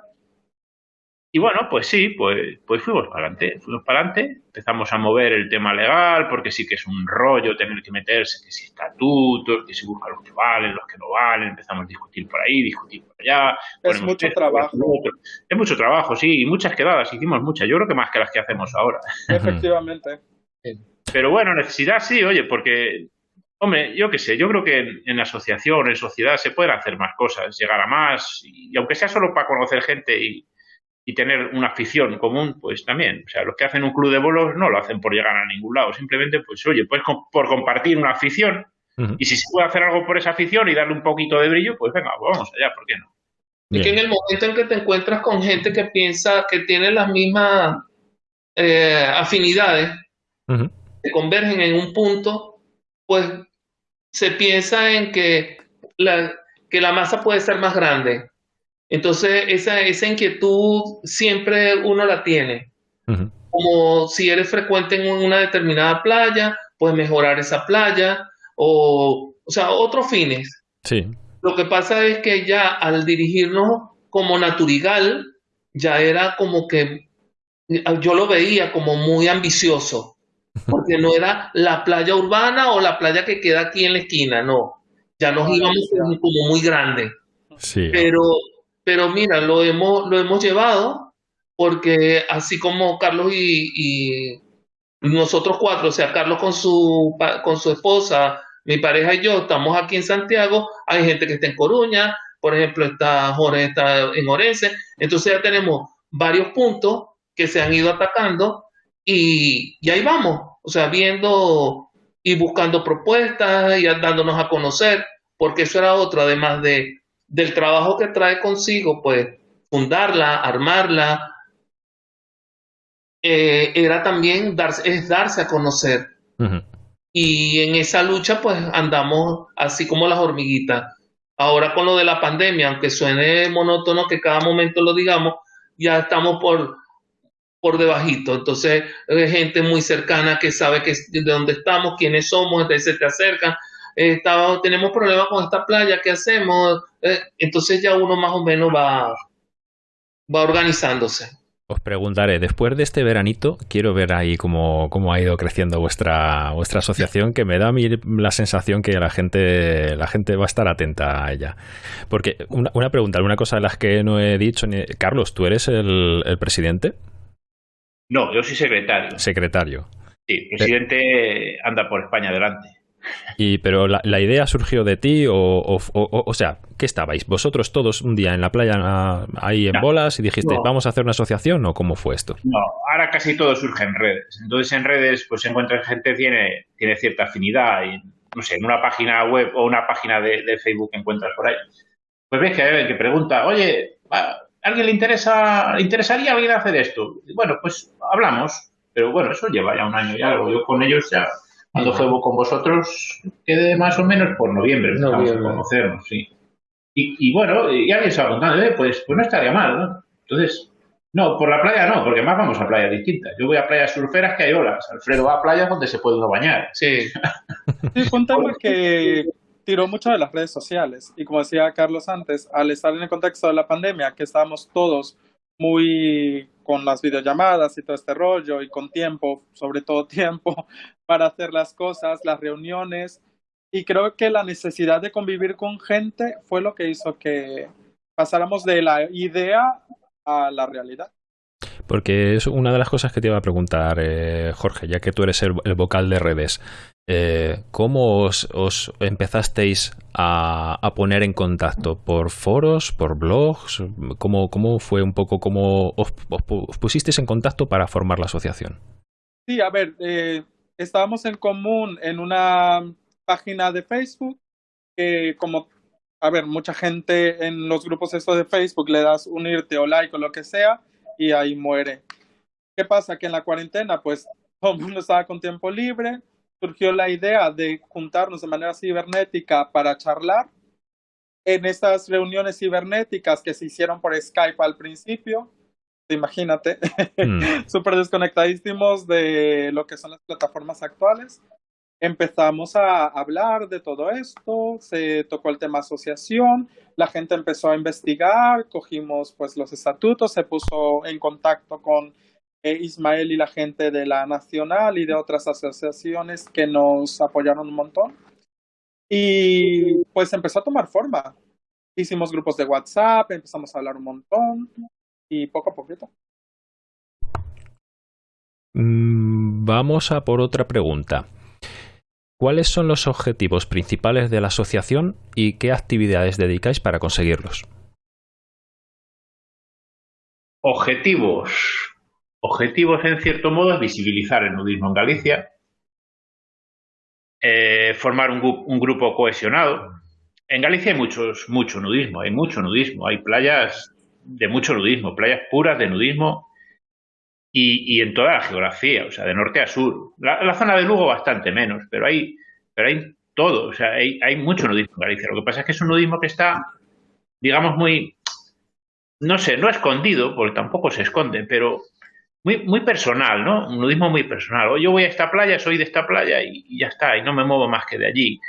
y bueno, pues sí, pues, pues fuimos para adelante, fuimos para adelante, empezamos a mover el tema legal, porque sí que es un rollo tener que meterse, que si estatutos, que si busca los que valen, los que no valen, empezamos a discutir por ahí, discutir por allá. Es mucho trabajo. Es mucho trabajo, sí, y muchas quedadas, hicimos muchas, yo creo que más que las que hacemos ahora. Efectivamente. Pero bueno, necesidad sí, oye, porque Hombre, yo qué sé, yo creo que en, en, asociación, en sociedad, se pueden hacer más cosas, llegar a más, y aunque sea solo para conocer gente y, y tener una afición común, pues también. O sea, los que hacen un club de bolos no lo hacen por llegar a ningún lado, simplemente, pues oye, pues por compartir una afición. Y si se puede hacer algo por esa afición y darle un poquito de brillo, pues venga, vamos allá, ¿por qué no? Es que en el momento en que te encuentras con gente que piensa que tiene las mismas eh, afinidades, que convergen en un punto, pues se piensa en que la, que la masa puede ser más grande. Entonces, esa, esa inquietud siempre uno la tiene. Como si eres frecuente en una determinada playa, puedes mejorar esa playa, o, o sea, otros fines. Sí. Lo que pasa es que ya al dirigirnos como Naturigal, ya era como que yo lo veía como muy ambicioso, porque no era la playa urbana o la playa que queda aquí en la esquina, no. Ya nos íbamos como muy grande. Sí. Pero, pero mira, lo hemos, lo hemos llevado porque así como Carlos y, nosotros cuatro, o sea, Carlos con su, con su esposa, mi pareja y yo estamos aquí en Santiago, hay gente que está en Coruña, por ejemplo, está Jorge está en Orense, entonces ya tenemos varios puntos que se han ido atacando y, y ahí vamos, o sea, viendo y buscando propuestas y dándonos a conocer, porque eso era otro, además de, del trabajo que trae consigo, pues fundarla, armarla, eh, era también darse, es darse a conocer. Y en esa lucha, pues andamos así como las hormiguitas. Ahora con lo de la pandemia, aunque suene monótono que cada momento lo digamos, ya estamos por, por debajito. Entonces, hay gente muy cercana que sabe que de dónde estamos, quiénes somos, se te acercan. Eh, tenemos problemas con esta playa, ¿qué hacemos? Eh, entonces ya uno más o menos va, va organizándose. Os preguntaré, después de este veranito, quiero ver ahí cómo, cómo, ha ido creciendo vuestra, vuestra asociación, que me da a mí la sensación que la gente, la gente va a estar atenta a ella. Porque una, una pregunta, una cosa de las que no he dicho, Carlos, ¿tú eres el presidente? No, yo soy secretario. Secretario. Sí, presidente anda por España adelante. Y, pero la, idea surgió de ti, o, o, o, sea, ¿qué estabais? ¿Vosotros todos un día en la playa ahí en bolas y dijiste, vamos a hacer una asociación o cómo fue esto? No, ahora casi todo surge en redes. Entonces en redes pues se encuentra gente que tiene, tiene cierta afinidad y, no sé, en una página web o una página de, de Facebook que encuentras por ahí. Pues ves que hay alguien que pregunta, oye, alguien le interesa, interesaría a alguien hacer esto? Bueno, pues hablamos, pero bueno, eso lleva ya un año y algo. Yo con ellos ya, cuando fue con vosotros, quedé más o menos por noviembre, empezamos a conocernos, sí. Y, bueno, y alguien se va contando, eh, pues, pues no estaría mal, ¿no? Entonces, no, por la playa no, porque más vamos a playas distintas. Yo voy a playas surferas que hay olas. Alfredo va a playas donde se puede uno bañar. Sí. sí contame que tiró mucho de las redes sociales. Y como decía Carlos antes, al estar en el contexto de la pandemia, que estábamos todos muy con las videollamadas y todo este rollo y con tiempo, sobre todo tiempo, para hacer las cosas, las reuniones. Y creo que la necesidad de convivir con gente fue lo que hizo que pasáramos de la idea a la realidad. Porque es una de las cosas que te iba a preguntar, eh, Jorge, ya que tú eres el, vocal de redes. Eh, ¿Cómo os, empezasteis a, poner en contacto? ¿Por foros? ¿Por blogs? ¿Cómo, cómo fue un poco cómo os, pusisteis en contacto para formar la asociación? Sí, a ver, eh, estábamos en común en una página de Facebook que como, a ver, mucha gente en los grupos estos de Facebook le das unirte o like o lo que sea y ahí muere. ¿Qué pasa? Que en la cuarentena pues todo el mundo estaba con tiempo libre, surgió la idea de juntarnos de manera cibernética para charlar. En estas reuniones cibernéticas que se hicieron por Skype al principio, imagínate, mm. súper desconectadísimos de lo que son las plataformas actuales. Empezamos a hablar de todo esto, se tocó el tema asociación, la gente empezó a investigar, cogimos pues los estatutos, se puso en contacto con Ismael y la gente de la Nacional y de otras asociaciones que nos apoyaron un montón. Y pues empezó a tomar forma. Hicimos grupos de WhatsApp, empezamos a hablar un montón y poco a poquito. Mm, vamos a por otra pregunta. ¿Cuáles son los objetivos principales de la asociación y qué actividades dedicáis para conseguirlos? Objetivos. Objetivos, en cierto modo, es visibilizar el nudismo en Galicia, eh, formar un, grupo cohesionado, en Galicia hay mucho nudismo, hay mucho nudismo, hay playas de mucho nudismo, playas puras de nudismo y, en toda la geografía, o sea, de norte a sur. La, zona de Lugo bastante menos, pero hay, pero hay todo, o sea, hay, hay mucho nudismo en Galicia. Lo que pasa es que es un nudismo que está, digamos, muy, no sé, no escondido, porque tampoco se esconde, pero muy, muy personal, ¿no? Un nudismo muy personal. O yo voy a esta playa, soy de esta playa y, ya está, y no me muevo más que de allí.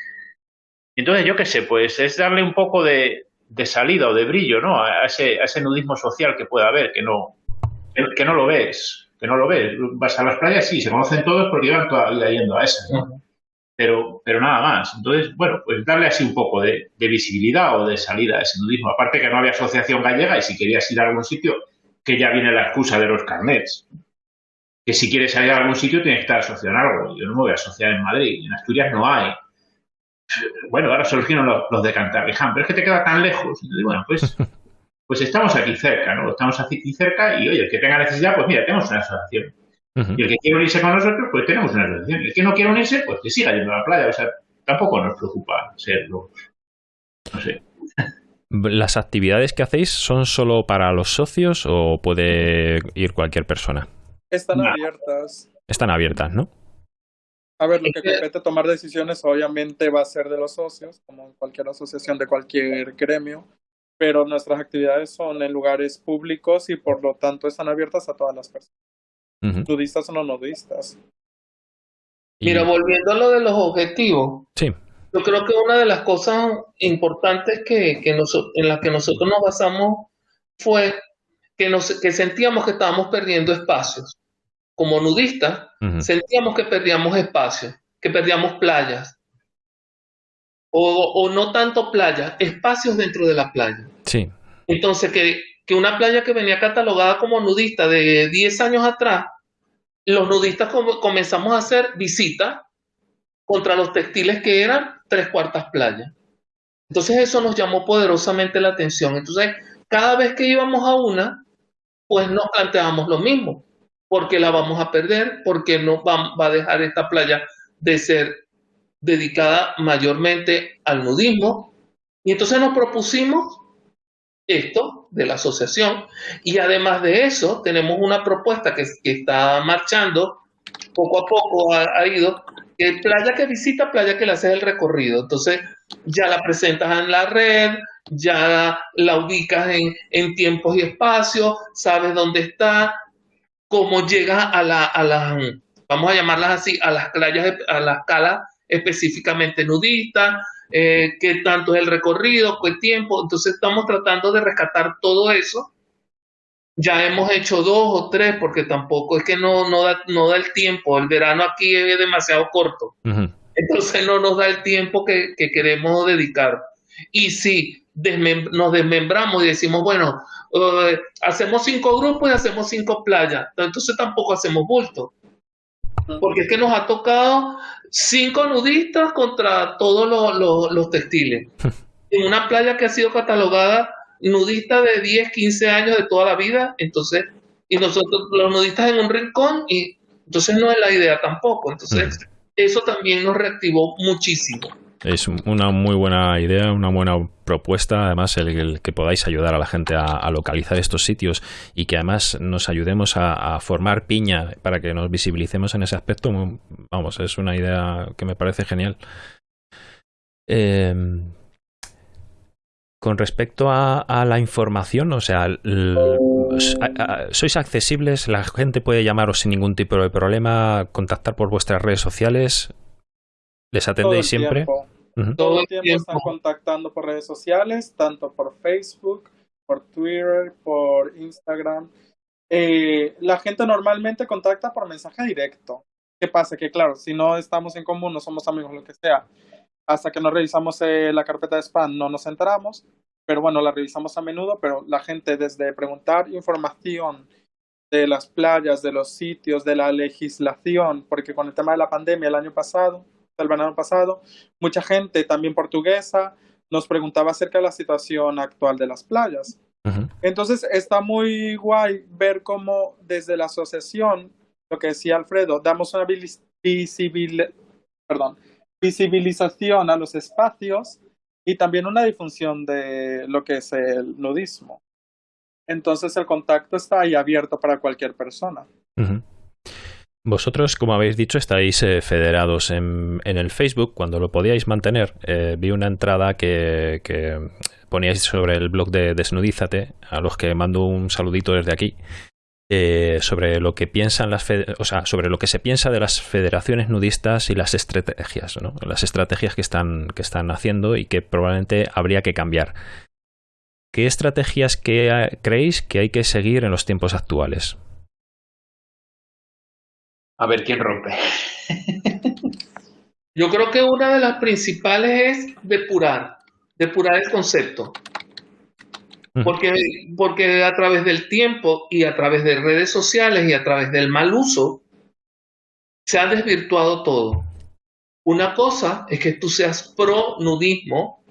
Entonces, yo qué sé, pues es darle un poco de, salida o de brillo, ¿no? A ese, a ese nudismo social que pueda haber, que no, que no lo ves, que no lo ves. Vas a las playas, sí, se conocen todos porque llevan toda la vida yendo a esas, ¿no? Pero, pero nada más. Entonces, bueno, pues darle así un poco de, de visibilidad o de salida a ese nudismo. Aparte que no había asociación gallega y si querías ir a algún sitio, que ya viene la excusa de los carnets. Que si quieres salir a algún sitio tienes que estar asociado en algo. Yo no me voy a asociar en Madrid, en Asturias no hay. Bueno, ahora surgieron los, los de Cantabria, pero es que te queda tan lejos. bueno, pues, pues estamos aquí cerca, ¿no? Estamos aquí cerca y, oye, el que tenga necesidad, pues mira, tenemos una asociación. Y el que quiere unirse con nosotros, pues tenemos una asociación. El que no quiere unirse, pues que siga yendo a la playa. O sea, tampoco nos preocupa serlo. No sé. ¿Las actividades que hacéis son solo para los socios o puede ir cualquier persona? Están abiertas. Están abiertas, ¿no? A ver, lo que compete tomar decisiones obviamente va a ser de los socios, como en cualquier asociación de cualquier gremio, pero nuestras actividades son en lugares públicos y por lo tanto están abiertas a todas las personas, nudistas o no nudistas. Mira, volviendo a lo de los objetivos. Sí. Yo creo que una de las cosas importantes que, que en las que nosotros nos basamos fue que, nos, que sentíamos que estábamos perdiendo espacios. Como nudistas, sentíamos que perdíamos espacios, que perdíamos playas. O, o, no tanto playas, espacios dentro de la playa. Sí. Entonces, que, que una playa que venía catalogada como nudista de 10 años atrás, los nudistas comenzamos a hacer visitas contra los textiles que eran tres cuartas playas. Entonces eso nos llamó poderosamente la atención. Entonces, cada vez que íbamos a una, pues nos planteábamos lo mismo, porque la vamos a perder, porque no va, va a dejar esta playa de ser dedicada mayormente al nudismo. Y entonces nos propusimos esto de la asociación y además de eso tenemos una propuesta que, está marchando poco a poco ha ido playa que visita, playa que le haces el recorrido. Entonces ya la presentas en la red, ya la ubicas en, tiempos y espacios, sabes dónde está, cómo llegas a, la, a las, vamos a llamarlas así, a las playas, a las calas específicamente nudistas, eh, qué tanto es el recorrido, qué tiempo. Entonces estamos tratando de rescatar todo eso ya hemos hecho dos o tres porque tampoco es que no, no, da, no da el tiempo. El verano aquí es demasiado corto. Entonces no nos da el tiempo que, queremos dedicar. Y si nos desmembramos y decimos, bueno, eh, hacemos cinco grupos y hacemos cinco playas, entonces tampoco hacemos bulto. Porque es que nos ha tocado cinco nudistas contra todos los textiles. en una playa que ha sido catalogada nudista de 10, 15 años de toda la vida, entonces, y nosotros los nudistas en un rincón, y entonces no es la idea tampoco. Entonces, eso también nos reactivó muchísimo. Es una muy buena idea, una buena propuesta, además, el, que podáis ayudar a la gente a, localizar estos sitios y que además nos ayudemos a, formar piña para que nos visibilicemos en ese aspecto. Vamos, es una idea que me parece genial. Eh, con respecto a, la información, o sea, sois accesibles, la gente puede llamaros sin ningún tipo de problema, contactar por vuestras redes sociales, les atendéis siempre. Todo el tiempo están contactando por redes sociales, tanto por Facebook, por Twitter, por Instagram. Eh, la gente normalmente contacta por mensaje directo. ¿Qué pasa? Que claro, si no estamos en común, no somos amigos, lo que sea, hasta que no revisamos eh, la carpeta de spam no nos enteramos, pero bueno, la revisamos a menudo, pero la gente desde preguntar información de las playas, de los sitios, de la legislación, porque con el tema de la pandemia el año pasado, el verano pasado, mucha gente, también portuguesa, nos preguntaba acerca de la situación actual de las playas. Entonces está muy guay ver cómo desde la asociación, lo que decía Alfredo, damos una visibilidad, perdón, visibilización a los espacios y también una difusión de lo que es el nudismo. Entonces el contacto está ahí abierto para cualquier persona. Vosotros, como habéis dicho, estáis eh, federados en, el Facebook. Cuando lo podíais mantener, eh, vi una entrada que, poníais sobre el blog de Desnudízate, a los que mando un saludito desde aquí, eh, sobre lo que piensan las, o sea, sobre lo que se piensa de las federaciones nudistas y las estrategias, ¿no? las estrategias que están, que están haciendo y que probablemente habría que cambiar. ¿Qué estrategias que, creéis que hay que seguir en los tiempos actuales? A ver quién rompe. Yo creo que una de las principales es depurar, depurar el concepto. Porque, porque a través del tiempo y a través de redes sociales y a través del mal uso, se ha desvirtuado todo. Una cosa es que tú seas pro nudismo,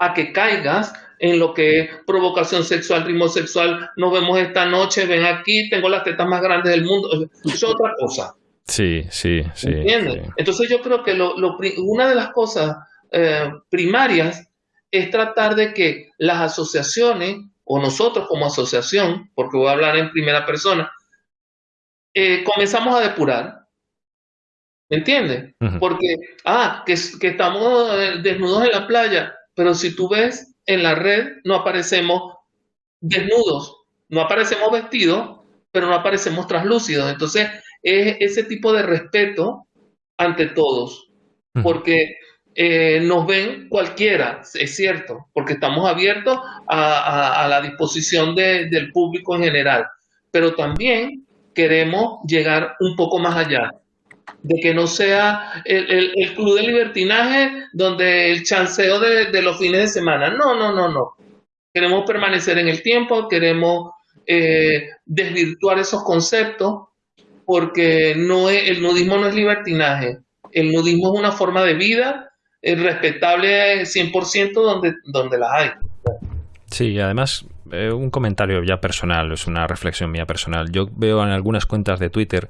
a que caigas en lo que es provocación sexual, ritmo sexual, nos vemos esta noche, ven aquí, tengo las tetas más grandes del mundo. Eso es otra cosa. Sí, sí, sí. ¿Entiendes? Entonces yo creo que lo, una de las cosas eh, primarias es tratar de que las asociaciones, o nosotros como asociación, porque voy a hablar en primera persona, eh, comenzamos a depurar. ¿Me entiendes? Porque, ah, que, que estamos eh, desnudos en la playa, pero si tú ves en la red no aparecemos desnudos, no aparecemos vestidos, pero no aparecemos translúcidos. Entonces, es ese tipo de respeto ante todos, porque eh, nos ven cualquiera, es cierto, porque estamos abiertos a, la disposición del público en general, pero también queremos llegar un poco más allá de que no sea el, club de libertinaje donde el chanceo de, los fines de semana. No, no, no, no. Queremos permanecer en el tiempo, queremos eh, desvirtuar esos conceptos porque no el nudismo no es libertinaje. El nudismo es una forma de vida respetable 100% donde, donde las hay. Sí, además eh, un comentario ya personal, es una reflexión mía personal. Yo veo en algunas cuentas de Twitter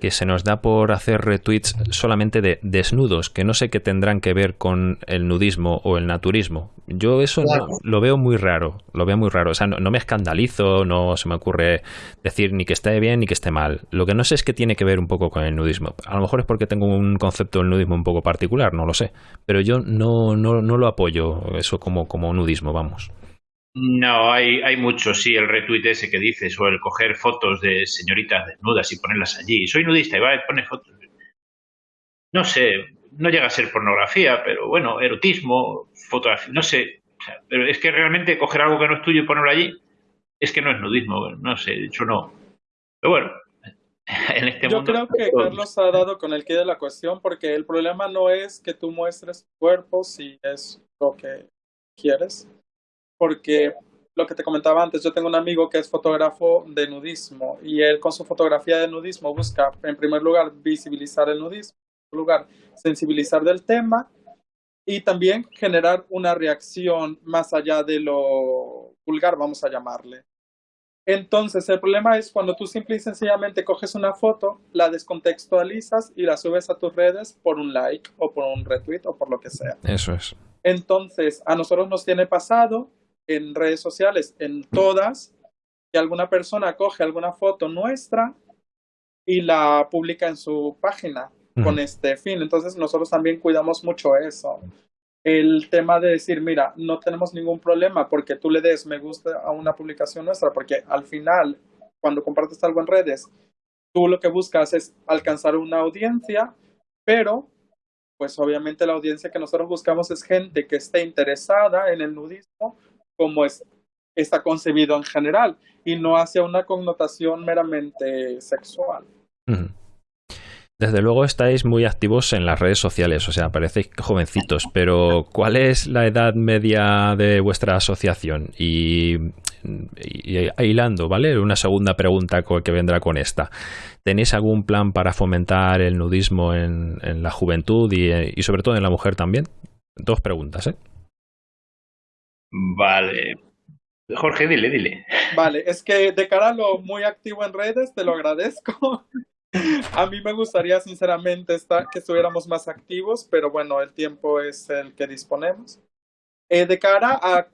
que se nos da por hacer retweets solamente de desnudos, que no sé qué tendrán que ver con el nudismo o el naturismo. Yo eso lo veo muy raro, lo veo muy raro. O sea, no, me escandalizo, no se me ocurre decir ni que esté bien ni que esté mal. Lo que no sé es que tiene que ver un poco con el nudismo. A lo mejor es porque tengo un concepto del nudismo un poco particular, no lo sé. Pero yo no, no, no lo apoyo eso como, como nudismo, vamos. No, hay, hay mucho, sí, el retweet ese que dices, o el coger fotos de señoritas desnudas y ponerlas allí. Soy nudista y va a poner fotos. No sé, no llega a ser pornografía, pero bueno, erotismo, fotografía, no sé. pero es que realmente coger algo que no es tuyo y ponerlo allí, es que no es nudismo, no sé, de hecho no. Pero bueno, en este Yo creo que Carlos ha dado con el que de la cuestión, porque el problema no es que tú muestres tu cuerpo si es lo que quieres porque lo que te comentaba antes, yo tengo un amigo que es fotógrafo de nudismo y él con su fotografía de nudismo busca, en primer lugar, visibilizar el nudismo, en segundo lugar, sensibilizar del tema y también generar una reacción más allá de lo vulgar, vamos a llamarle. Entonces, el problema es cuando tú simple y sencillamente coges una foto, la descontextualizas y la subes a tus redes por un like o por un retweet o por lo que sea. Eso es. Entonces, a nosotros nos tiene pasado en redes sociales, en todas, que alguna persona coge alguna foto nuestra y la publica en su página con este fin. Entonces nosotros también cuidamos mucho eso. El tema de decir, mira, no tenemos ningún problema porque tú le des me gusta a una publicación nuestra, porque al final, cuando compartes algo en redes, tú lo que buscas es alcanzar una audiencia, pero pues obviamente la audiencia que nosotros buscamos es gente que esté interesada en el nudismo como es, está concebido en general y no hacia una connotación meramente sexual. Desde luego estáis muy activos en las redes sociales, o sea, parecéis jovencitos, pero ¿cuál es la edad media de vuestra asociación? Y, hilando, ¿vale? Una segunda pregunta que vendrá con esta. ¿Tenéis algún plan para fomentar el nudismo en, la juventud y, y sobre todo en la mujer también? Dos preguntas, ¿eh? Vale. Jorge, dile, dile. Vale, es que de cara a lo muy activo en redes, te lo agradezco. a mí me gustaría sinceramente estar, que estuviéramos más activos, pero bueno, el tiempo es el que disponemos. Eh, de cara a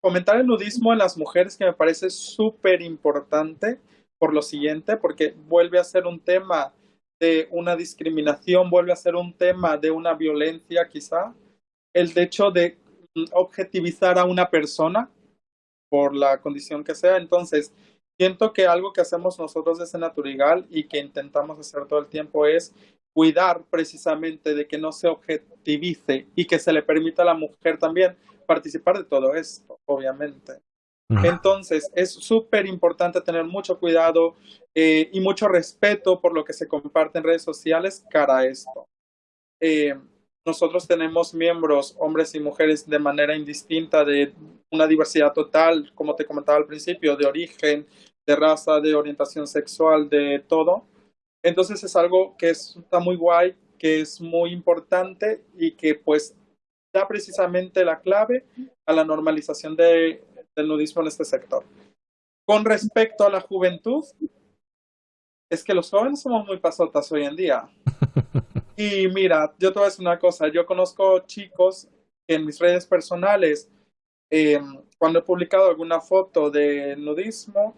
comentar el nudismo en las mujeres, que me parece súper importante por lo siguiente, porque vuelve a ser un tema de una discriminación, vuelve a ser un tema de una violencia quizá, el hecho de objetivizar a una persona por la condición que sea. Entonces, siento que algo que hacemos nosotros desde Naturigal y que intentamos hacer todo el tiempo es cuidar precisamente de que no se objetivice y que se le permita a la mujer también participar de todo esto, obviamente. Entonces, es súper importante tener mucho cuidado eh, y mucho respeto por lo que se comparte en redes sociales cara a esto. Eh, nosotros tenemos miembros, hombres y mujeres, de manera indistinta, de una diversidad total, como te comentaba al principio, de origen, de raza, de orientación sexual, de todo. Entonces es algo que está muy guay, que es muy importante y que pues da precisamente la clave a la normalización de, del nudismo en este sector. Con respecto a la juventud, es que los jóvenes somos muy pasotas hoy en día. Y mira, yo te voy a decir una cosa, yo conozco chicos en mis redes personales, em, cuando he publicado alguna foto de nudismo,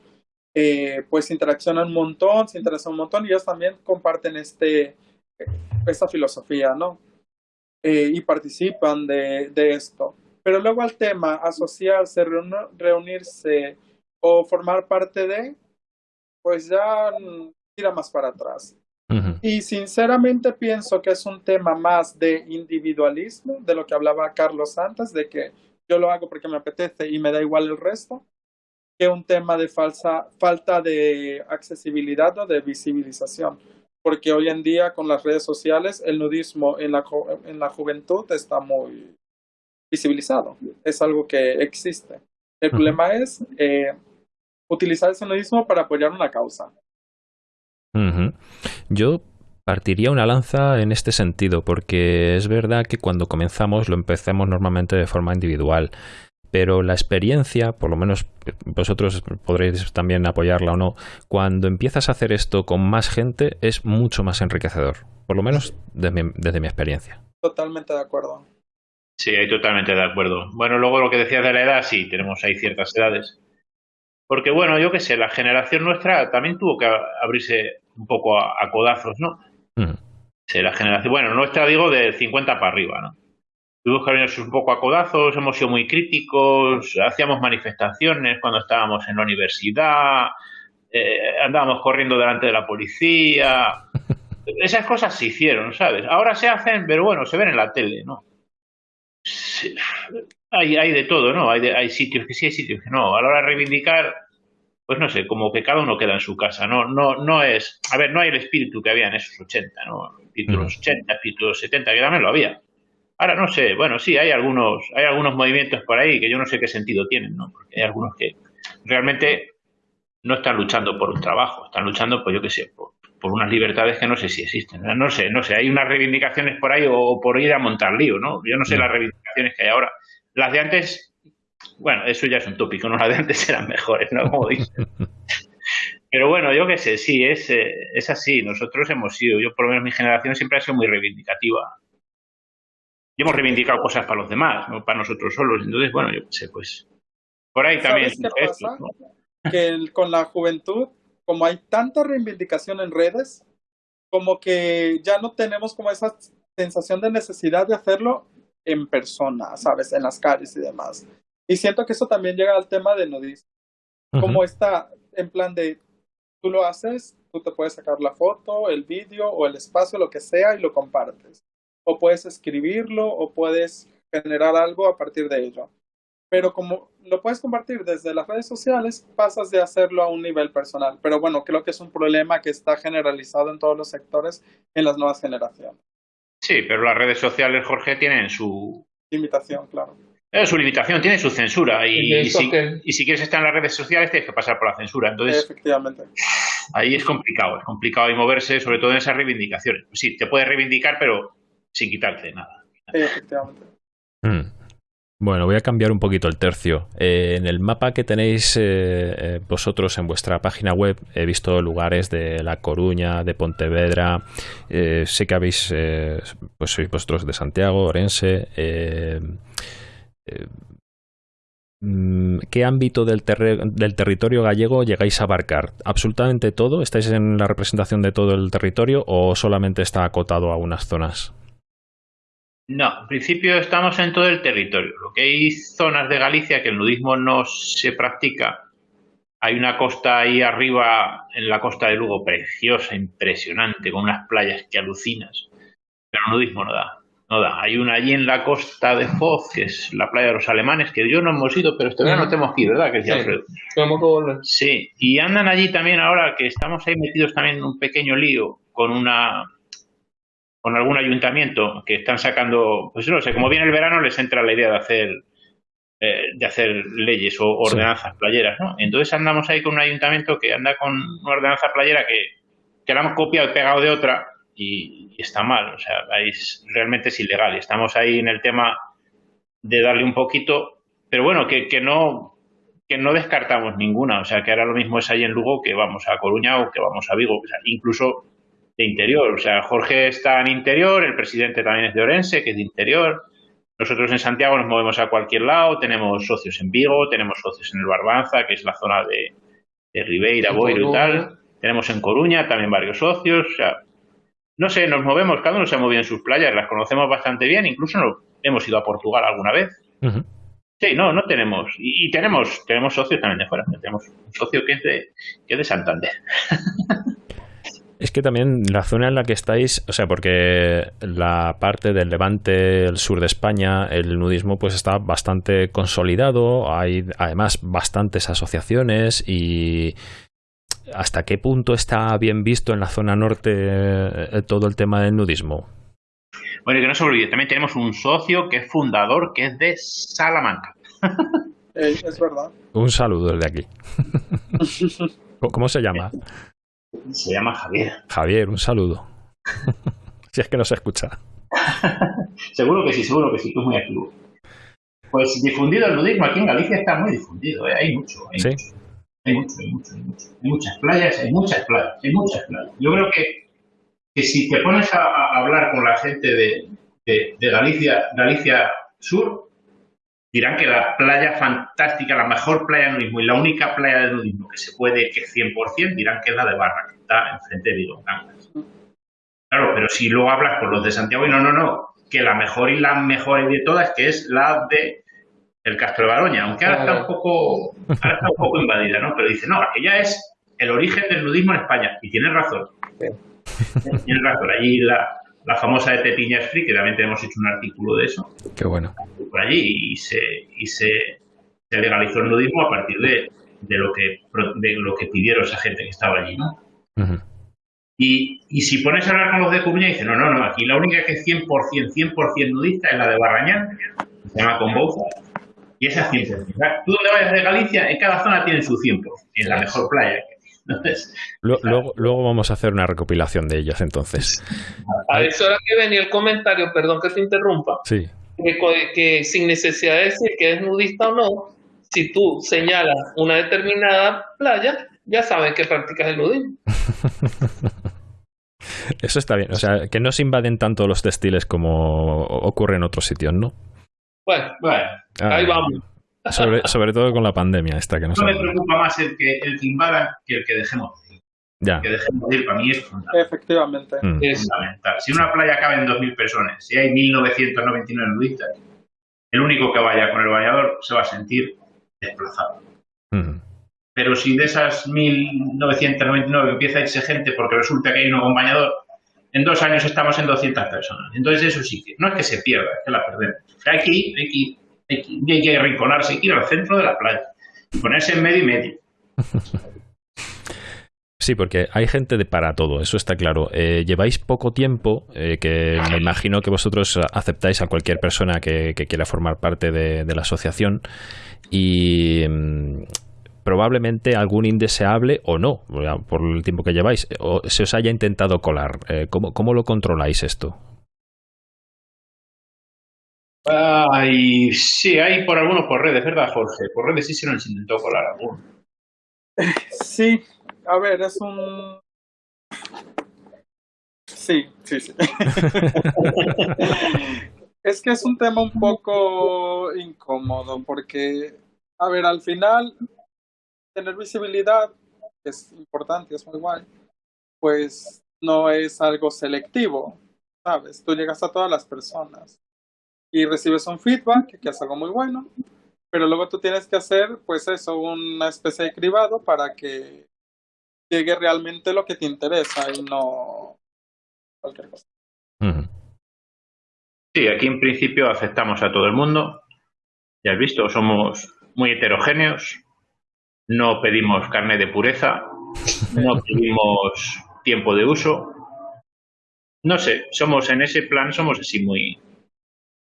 eh, pues interaccionan un montón, se interesan un montón y ellos también comparten este, esta filosofía, ¿no? Eh, y participan de, de, esto. Pero luego al tema, asociarse, reunirse o formar parte de, pues ya tira más para atrás. Y sinceramente pienso que es un tema más de individualismo, de lo que hablaba Carlos antes, de que yo lo hago porque me apetece y me da igual el resto, que un tema de falsa, falta de accesibilidad o de visibilización. Porque hoy en día con las redes sociales el nudismo en la, en la juventud está muy visibilizado. Es algo que existe. El problema es eh, utilizar ese nudismo para apoyar una causa. Yo partiría una lanza en este sentido, porque es verdad que cuando comenzamos lo empecemos normalmente de forma individual, pero la experiencia, por lo menos vosotros podréis también apoyarla o no, cuando empiezas a hacer esto con más gente es mucho más enriquecedor, por lo menos desde mi, desde mi experiencia. Totalmente de acuerdo. Sí, totalmente de acuerdo. Bueno, luego lo que decías de la edad, sí, tenemos ahí ciertas edades. Porque bueno, yo qué sé, la generación nuestra también tuvo que abrirse un poco a, codazos, ¿no? la generación, bueno, nuestra digo de 50 para arriba, ¿no? Tuvimos que abrirnos un poco a codazos, hemos sido muy críticos, hacíamos manifestaciones cuando estábamos en la universidad, eh, andábamos corriendo delante de la policía. Esas cosas se hicieron, ¿sabes? Ahora se hacen, pero bueno, se ven en la tele, ¿no? hay, hay de todo, ¿no? Hay, hay sitios que sí, hay sitios que no. A la hora de reivindicar, pues no sé, como que cada uno queda en su casa, no, no, no es, a ver, no hay el espíritu que había en esos 80, ¿no? Títulos 80, títulos 70, que también lo había. Ahora no sé, bueno, sí, hay algunos, hay algunos movimientos por ahí que yo no sé qué sentido tienen, ¿no? Porque hay algunos que realmente no están luchando por un trabajo, están luchando, pues yo qué sé, por, por unas libertades que no sé si existen. No sé, no sé, hay unas reivindicaciones por ahí o, por ir a montar lío, ¿no? Yo no sé las reivindicaciones que hay ahora. Las de antes bueno, eso ya es un tópico, ¿no? Las de antes eran mejores, ¿no? Como dicen. Pero bueno, yo qué sé, sí, es, eh, es así. Nosotros hemos sido, yo por lo menos mi generación siempre ha sido muy reivindicativa. Y hemos reivindicado cosas para los demás, no para nosotros solos. Entonces, bueno, yo qué sé, pues por ahí también. Que con la juventud, como hay tanta reivindicación en redes, como que ya no tenemos como esa sensación de necesidad de hacerlo en persona, ¿sabes? En las calles y demás. Y siento que eso también llega al tema de nudismo. Como está en plan de, tú lo haces, tú te puedes sacar la foto, el vídeo o el espacio, lo que sea, y lo compartes. O puedes escribirlo o puedes generar algo a partir de ello. Pero como lo puedes compartir desde las redes sociales, pasas de hacerlo a un nivel personal. Pero bueno, creo que es un problema que está generalizado en todos los sectores en las nuevas generaciones. Sí, pero las redes sociales, Jorge, tienen su... Limitación, claro. Es su limitación, tiene su censura. Y, si, y, si, quieres estar en las redes sociales, tienes que pasar por la censura. Entonces, Efectivamente. Ahí es complicado, es complicado y moverse, sobre todo en esas reivindicaciones. Pues sí, te puedes reivindicar, pero sin quitarte nada. Efectivamente. Mm. Bueno, voy a cambiar un poquito el tercio. Eh, en el mapa que tenéis eh, eh, vosotros en vuestra página web he visto lugares de La Coruña, de Pontevedra. sé que habéis, pues sois vosotros de Santiago, Orense. Mm, ¿qué ámbito del, del, territorio gallego llegáis a abarcar? ¿Absolutamente todo? ¿Estáis en la representación de todo el territorio o solamente está acotado a unas zonas? No, en principio estamos en todo el territorio. Lo que hay zonas de Galicia que el nudismo no se practica. Hay una costa ahí arriba, en la costa de Lugo, preciosa, impresionante, con unas playas que alucinas. Pero el nudismo no da. No da. Hay una allí en la costa de Foz, que es la playa de los alemanes, que yo no hemos ido, pero este verano no tenemos que ir, ¿verdad? Que sí, volver. Sí, y andan allí también ahora que estamos ahí metidos también en un pequeño lío con una con algún ayuntamiento que están sacando, pues no sé, como viene el verano les entra la idea de hacer eh, de hacer leyes o ordenanzas playeras, ¿no? Entonces andamos ahí con un ayuntamiento que anda con una ordenanza playera que, que la hemos copiado y pegado de otra y, está mal, o sea, es, realmente es ilegal. Y estamos ahí en el tema de darle un poquito, pero bueno, que, que no que no descartamos ninguna, o sea, que ahora lo mismo es ahí en Lugo que vamos a Coruña o que vamos a Vigo, o sea, incluso de interior. O sea, Jorge está en interior, el presidente también es de Orense, que es de interior. Nosotros en Santiago nos movemos a cualquier lado, tenemos socios en Vigo, tenemos socios en el Barbanza, que es la zona de, de Ribeira, Boiro y tal. Tenemos en Coruña también varios socios. O sea, no sé, nos movemos, cada uno se ha movido en sus playas, las conocemos bastante bien, incluso nos, hemos ido a Portugal alguna vez. Sí, no, no tenemos. Y, tenemos tenemos socios también de fuera. Tenemos un socio que es de, que es de Santander. Es que también la zona en la que estáis, o sea, porque la parte del levante, el sur de España, el nudismo pues está bastante consolidado, hay además bastantes asociaciones y ¿hasta qué punto está bien visto en la zona norte eh, todo el tema del nudismo? Bueno, y que no se olvide, también tenemos un socio que es fundador, que es de Salamanca. Eh, es verdad. Un saludo desde aquí. ¿Cómo se llama? Se llama Javier. Javier, un saludo. si es que no se escucha. seguro que sí, seguro que sí, tú muy activo. Pues difundido el nudismo aquí en Galicia está muy difundido, ¿eh? hay mucho. Hay, mucho hay mucho, hay mucho, hay mucho. Hay muchas playas, hay muchas playas, hay muchas playas. Yo creo que, que si te pones a, hablar con la gente de, de, Galicia, Galicia Sur, dirán que la playa fantástica, la mejor playa de nudismo y la única playa de nudismo que se puede, que 100%, dirán que es la de Barra, que está enfrente de Vigo Claro, pero si luego hablas con los de Santiago y no, no, no, que la mejor y la mejor de todas, que es la de el Castro de Baroña, aunque ahora está un poco, ahora está un poco invadida, ¿no? Pero dice, no, aquella es el origen del nudismo en España. Y tienes razón. Tienes razón. Allí la, la famosa de Pepiñas Free, que también tenemos hecho un artículo de eso. Qué bueno. Por allí y se, y se, legalizó el nudismo a partir de, de, lo que, de lo que pidieron esa gente que estaba allí, ¿no? y, y, si pones a hablar con los de Coruña, dicen, no, no, no, aquí la única que es 100%, 100% nudista es la de Barrañán, se llama Conbouza, y esa es 100%. Tú donde vayas de Galicia, en cada zona tiene su 100%, en la mejor playa luego, luego, vamos a hacer una recopilación de ellas entonces. A eso era que venía el comentario, perdón que te interrumpa. Sí. Que, sin necesidad de decir que es nudista o no, si tú señalas una determinada playa, ya saben que practicas el nudismo. Eso está bien, o sea, que no se invaden tanto los textiles como ocurre en otros sitios, ¿no? Bueno, bueno, ah. ahí vamos. Sobre, todo con la pandemia esta que nos No me preocupa más el que, el que invada que el que dejemos ir. Ya. El que dejemos ir para mí es fundamental. Efectivamente. Mm. Es fundamental. Si una playa cabe en 2.000 personas, si hay 1.999 nudistas, el único que vaya con el bañador se va a sentir desplazado. Mm. Pero si de esas 1.999 empieza a irse gente porque resulta que hay uno con bañador, en dos años estamos en 200 personas. Entonces eso sí que, no es que se pierda, es que la perdemos. Hay que ir, hay que ir hay que, ir al centro de la playa y ponerse en medio y medio. Sí, porque hay gente de para todo, eso está claro. Eh, lleváis poco tiempo, eh, que me imagino que vosotros aceptáis a cualquier persona que, quiera formar parte de, la asociación y mm, probablemente algún indeseable o no, por el tiempo que lleváis, o se os haya intentado colar. Eh, ¿cómo, ¿Cómo lo controláis esto? Ay, sí, hay por algunos por redes, ¿verdad, Jorge? Por redes sí se nos intentó colar alguno. Sí, a ver, es un... Sí, sí, sí. Es que es un tema un poco incómodo porque, a ver, al final, tener visibilidad es importante, es muy guay, pues no es algo selectivo, ¿sabes? Tú llegas a todas las personas y recibes un feedback, que es algo muy bueno, pero luego tú tienes que hacer, pues eso, una especie de cribado para que llegue realmente lo que te interesa y no cualquier cosa. Sí, aquí en principio aceptamos a todo el mundo. Ya has visto, somos muy heterogéneos. No pedimos carne de pureza. No pedimos tiempo de uso. No sé, somos en ese plan, somos así muy,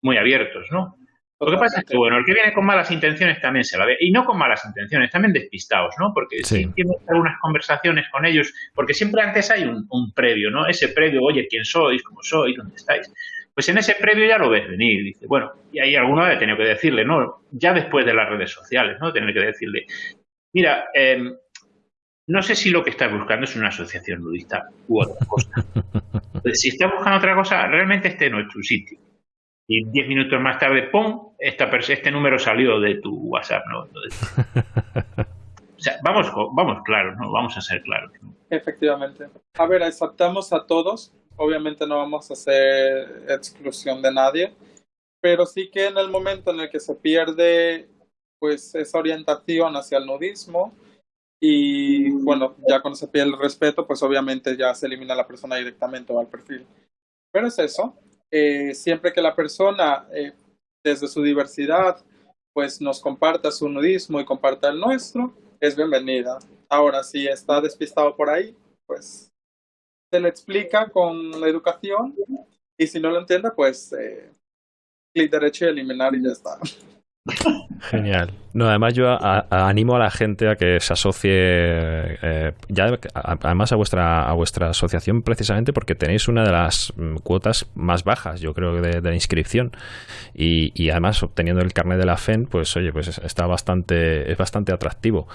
muy abiertos, ¿no? Lo que pasa es que, bueno, el que viene con malas intenciones también se la ve. Y no con malas intenciones, también despistados, ¿no? Porque si tienes algunas conversaciones con ellos, porque siempre antes hay un, un, previo, ¿no? Ese previo, oye, ¿quién sois? ¿Cómo sois? ¿Dónde estáis? Pues en ese previo ya lo ves venir. Dice, bueno, y hay alguno ha tenido que decirle, ¿no? Ya después de las redes sociales, ¿no? Tener que decirle, mira, eh, no sé si lo que estás buscando es una asociación nudista u otra cosa. si estás buscando otra cosa, realmente este no es tu sitio. Y diez minutos más tarde, ¡pum! Esta, este número salió de tu WhatsApp, ¿no? o sea, vamos, vamos claros, ¿no? Vamos a ser claros. Efectivamente. A ver, aceptamos a todos. Obviamente no vamos a hacer exclusión de nadie. Pero sí que en el momento en el que se pierde pues esa orientación hacia el nudismo, y bueno, ya cuando se pierde el respeto, pues obviamente ya se elimina la persona directamente o al perfil. Pero es eso, eh, siempre que la persona, eh, desde su diversidad, pues nos comparta su nudismo y comparta el nuestro, es bienvenida. Ahora, si está despistado por ahí, pues se le explica con la educación y si no lo entiende, pues eh, clic derecho y eliminar y ya está. Genial. No, además yo animo a la gente a que se asocie eh, ya además a vuestra a vuestra asociación precisamente porque tenéis una de las mm, cuotas más bajas, yo creo, de, de inscripción y, y, además obteniendo el carnet de la FEN, pues oye, pues está bastante es bastante atractivo.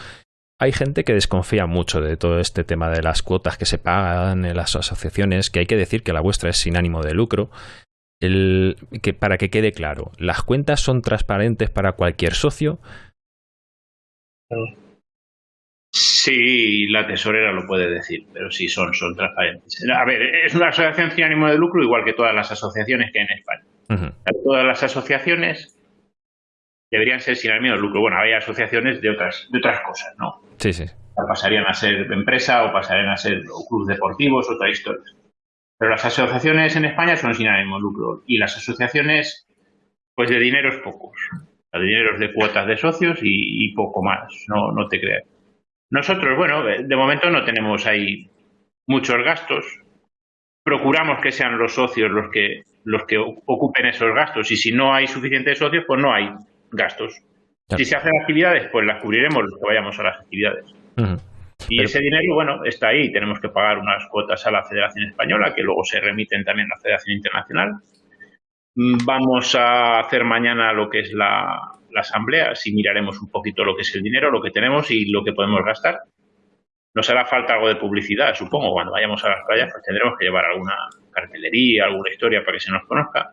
Hay gente que desconfía mucho de todo este tema de las cuotas que se pagan en las asociaciones, que hay que decir que la vuestra es sin ánimo de lucro el, que, para que quede claro, ¿las cuentas son transparentes para cualquier socio? Sí, la tesorera lo puede decir, pero sí son, son transparentes. A ver, es una asociación sin ánimo de lucro igual que todas las asociaciones que hay en España. Todas las asociaciones deberían ser sin ánimo de lucro. Bueno, hay asociaciones de otras, de otras cosas, ¿no? Sí, sí. Pasarían a ser empresa o pasarían a ser clubes deportivos, otra historia. Pero las asociaciones en España son sin ánimo de lucro y las asociaciones, pues de dineros pocos. De dineros de cuotas de socios y, poco más, no, no te creas. Nosotros, bueno, de momento no tenemos ahí muchos gastos. Procuramos que sean los socios los que, los que ocupen esos gastos y si no hay suficientes socios, pues no hay gastos. Si se hacen actividades, pues las cubriremos los que vayamos a las actividades. Y ese dinero, bueno, está ahí. Tenemos que pagar unas cuotas a la Federación Española, que luego se remiten también a la Federación Internacional. Mm, vamos a hacer mañana lo que es la, asamblea, así miraremos un poquito lo que es el dinero, lo que tenemos y lo que podemos gastar. Nos hará falta algo de publicidad, supongo, cuando vayamos a las playas, pues tendremos que llevar alguna cartelería, alguna historia para que se nos conozca.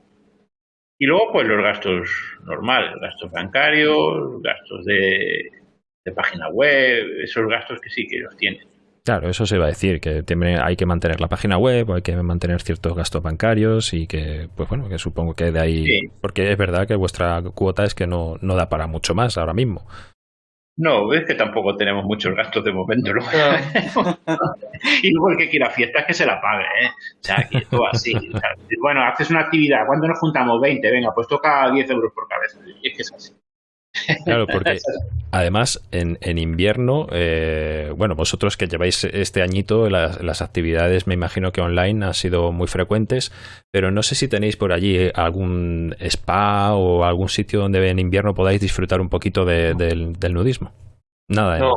Y luego, pues los gastos normales, gastos bancarios, gastos de de página web, esos gastos que sí que los tienen. Claro, eso se va a decir, que hay que mantener la página web, hay que mantener ciertos gastos bancarios y que, pues bueno, que supongo que de ahí, porque es verdad que vuestra cuota es que no, no da para mucho más ahora mismo. No, es que tampoco tenemos muchos gastos de momento. ¿no? y luego el que quiera fiestas que se la pague, ¿eh? O sea, que todo así. bueno, haces una actividad, ¿cuándo nos juntamos? 20, venga, pues toca 10 euros por cabeza. Y es que es así. Claro, porque además en, en invierno, eh, bueno, vosotros que lleváis este añito, las, actividades me imagino que online han sido muy frecuentes, pero no sé si tenéis por allí algún spa o algún sitio donde en invierno podáis disfrutar un poquito del, nudismo. Nada, ¿eh? No,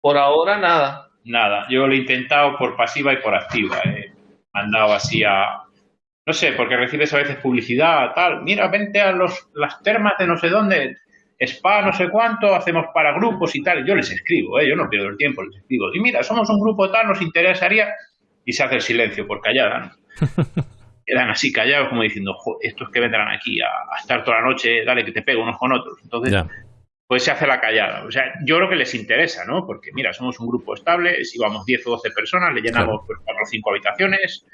por ahora nada. Nada, yo lo he intentado por pasiva y por activa. He mandado así a, no sé, porque recibes a veces publicidad, tal, mira, vente a los, las termas de no sé dónde, spa no sé cuánto, hacemos para grupos y tal. Yo les escribo, ¿eh? yo no pierdo el tiempo, les escribo. Y mira, somos un grupo tal, nos interesaría. Y se hace el silencio por callada. quedan así callados como diciendo, estos que vendrán aquí a, estar toda la noche, dale que te pego unos con otros. Entonces, pues se hace la callada. O sea, yo creo que les interesa, ¿no? Porque mira, somos un grupo estable, si vamos 10 o 12 personas, le llenamos pues, 4 o 5 habitaciones,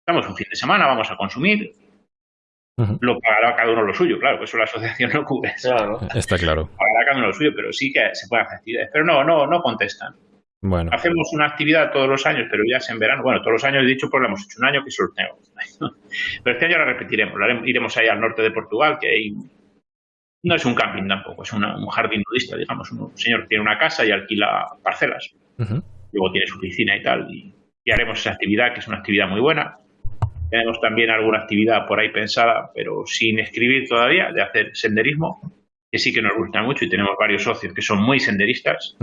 estamos un fin de semana, vamos a consumir, lo pagará cada uno lo suyo, claro, eso la asociación no cubre. Claro. Está claro. Pagará cada uno lo suyo, pero sí que se pueden hacer actividades. Pero no, no, no contestan. Bueno. Hacemos una actividad todos los años, pero ya es en verano. Bueno, todos los años he dicho, pues lo hemos hecho un año que sorteo. pero este año la repetiremos. Iremos ahí al norte de Portugal, que hay no es un camping tampoco, es un jardín nudista, digamos. Un señor tiene una casa y alquila parcelas. Luego tiene su piscina y tal. Y, y, haremos esa actividad, que es una actividad muy buena. Tenemos también alguna actividad por ahí pensada, pero sin escribir todavía, de hacer senderismo, que sí que nos gusta mucho y tenemos varios socios que son muy senderistas.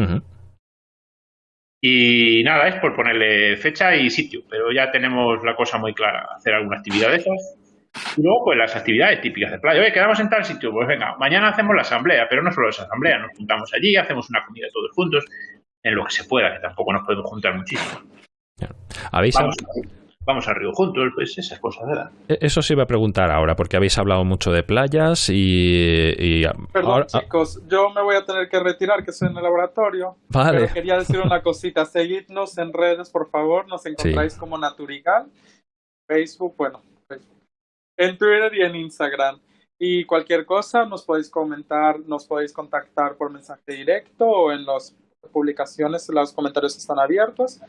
Y nada, es por ponerle fecha y sitio, pero ya tenemos la cosa muy clara, hacer alguna actividad de esas. Y luego, pues las actividades típicas de playa. Oye, quedamos en tal sitio, pues venga, mañana hacemos la asamblea, pero no solo esa asamblea, nos juntamos allí, hacemos una comida todos juntos, en lo que se pueda, que tampoco nos podemos juntar muchísimo. ¿Habéis vamos al río juntos, pues esas cosas, ¿verdad? E-, eso sí iba a preguntar ahora, porque habéis hablado mucho de playas y... Perdón, chicos, yo me voy a tener que retirar, que estoy en el laboratorio. Vale. Pero quería decir una cosita, seguidnos en redes, por favor, nos encontráis como Naturigal, Facebook, bueno, Facebook, en Twitter y en Instagram. Y cualquier cosa nos podéis comentar, nos podéis contactar por mensaje directo o en las publicaciones, los comentarios están abiertos.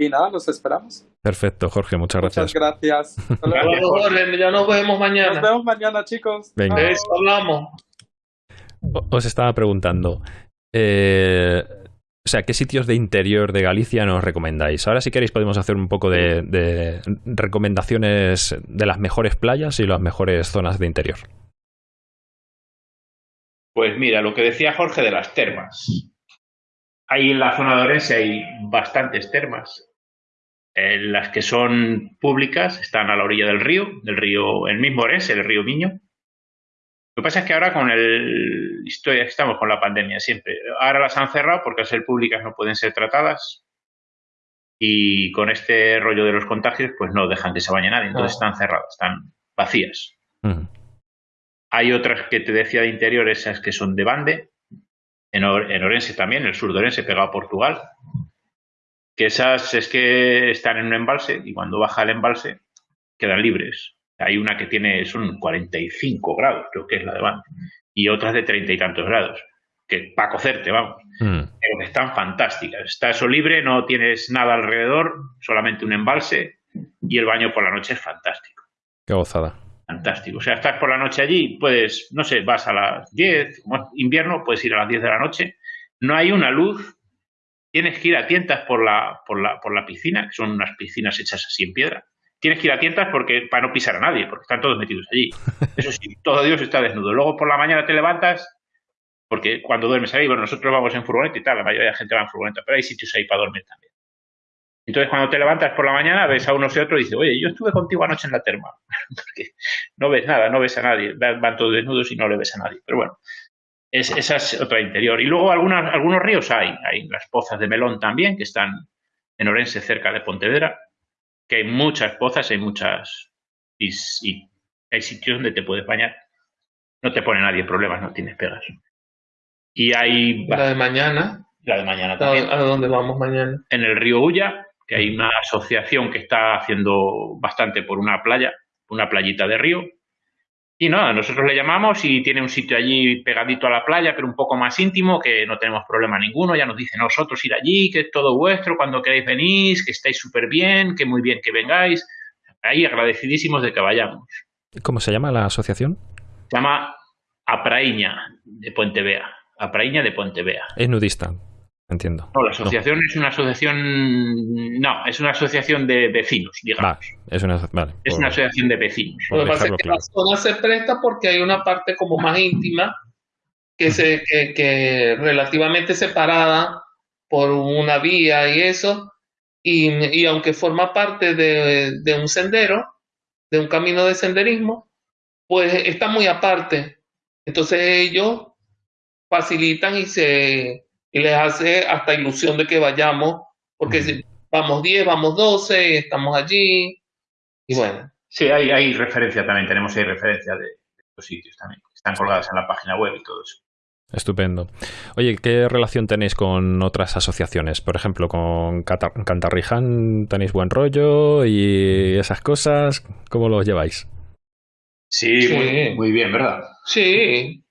Y nada, los esperamos. Perfecto, Jorge, muchas gracias. Muchas gracias. gracias Jorge, ya nos vemos mañana. Nos vemos mañana, chicos. Venga. hablamos. Os estaba preguntando, eh, o sea, ¿qué sitios de interior de Galicia nos recomendáis? Ahora, si queréis, podemos hacer un poco de, de recomendaciones de las mejores playas y las mejores zonas de interior. Pues mira, lo que decía Jorge de las termas. Ahí en la zona de Orense hay bastantes termas. Eh, las que son públicas están a la orilla del río, del río, el mismo Orense, el río Miño. Lo que pasa es que ahora con el historia estamos con la pandemia siempre. Ahora las han cerrado porque al ser públicas no pueden ser tratadas y con este rollo de los contagios pues no dejan que se bañe nadie, entonces están cerradas, están vacías. Hay otras que te decía de interior, esas que son de bande, en, en Orense también, el sur de Orense pegado a Portugal, que esas es que están en un embalse y cuando baja el embalse quedan libres. Hay una que tiene, son 45 grados, creo que es la de Van, y otras de treinta y tantos grados, que para cocerte, vamos. Mm. Pero que están fantásticas. Está eso libre, no tienes nada alrededor, solamente un embalse, y el baño por la noche es fantástico. Qué gozada. Fantástico. O sea, estás por la noche allí, puedes, no sé, vas a las 10, como invierno, puedes ir a las 10 de la noche. No hay una luz tienes que ir a tientas por la, por la, por la piscina, que son unas piscinas hechas así en piedra. Tienes que ir a tientas porque, para no pisar a nadie, porque están todos metidos allí. Eso sí, todo Dios está desnudo. Luego por la mañana te levantas, porque cuando duermes ahí, bueno, nosotros vamos en furgoneta y tal, la mayoría de la gente va en furgoneta, pero hay sitios ahí para dormir también. Entonces, cuando te levantas por la mañana, ves a unos y otros y dices, oye, yo estuve contigo anoche en la terma. porque no ves nada, no ves a nadie. Van todos desnudos y no le ves a nadie. Pero bueno, es, esa es otra interior. Y luego algunas, algunos ríos hay. Hay las pozas de Melón también, que están en Orense, cerca de Pontevedra, que hay muchas pozas, hay muchas... Y, hay sitios donde te puedes bañar. No te pone nadie problemas, no tienes pegas. Y hay... La de mañana. La de mañana también. ¿A dónde vamos mañana? En el río Ulla, que hay una asociación que está haciendo bastante por una playa, una playita de río, y nada, nosotros le llamamos y tiene un sitio allí pegadito a la playa, pero un poco más íntimo, que no tenemos problema ninguno. Ya nos dice nosotros ir allí, que es todo vuestro, cuando queráis venís, que estáis súper bien, que muy bien que vengáis. Ahí agradecidísimos de que vayamos. ¿Cómo se llama la asociación? Se llama Apraíña de Puente Vea. Apraíña de Puente Vea. Es nudista. Entiendo. No, la asociación es una asociación. No, es una asociación de vecinos, digamos. es una, vale, es una asociación de vecinos. Lo que pasa es que la zona se presta porque hay una parte como más íntima que, se, que, que relativamente separada por una vía y eso. Y, y aunque forma parte de, de un sendero, de un camino de senderismo, pues está muy aparte. Entonces ellos facilitan y se y les hace hasta ilusión de que vayamos, porque si vamos 10, vamos 12, estamos allí, y bueno. Sí, hay, hay referencia también, tenemos ahí referencia de estos sitios también, están colgadas en la página web y todo eso. Estupendo. Oye, ¿qué relación tenéis con otras asociaciones? Por ejemplo, con Cantarriján tenéis buen rollo y esas cosas, ¿cómo los lleváis? Sí, Muy, bien, ¿verdad? Sí.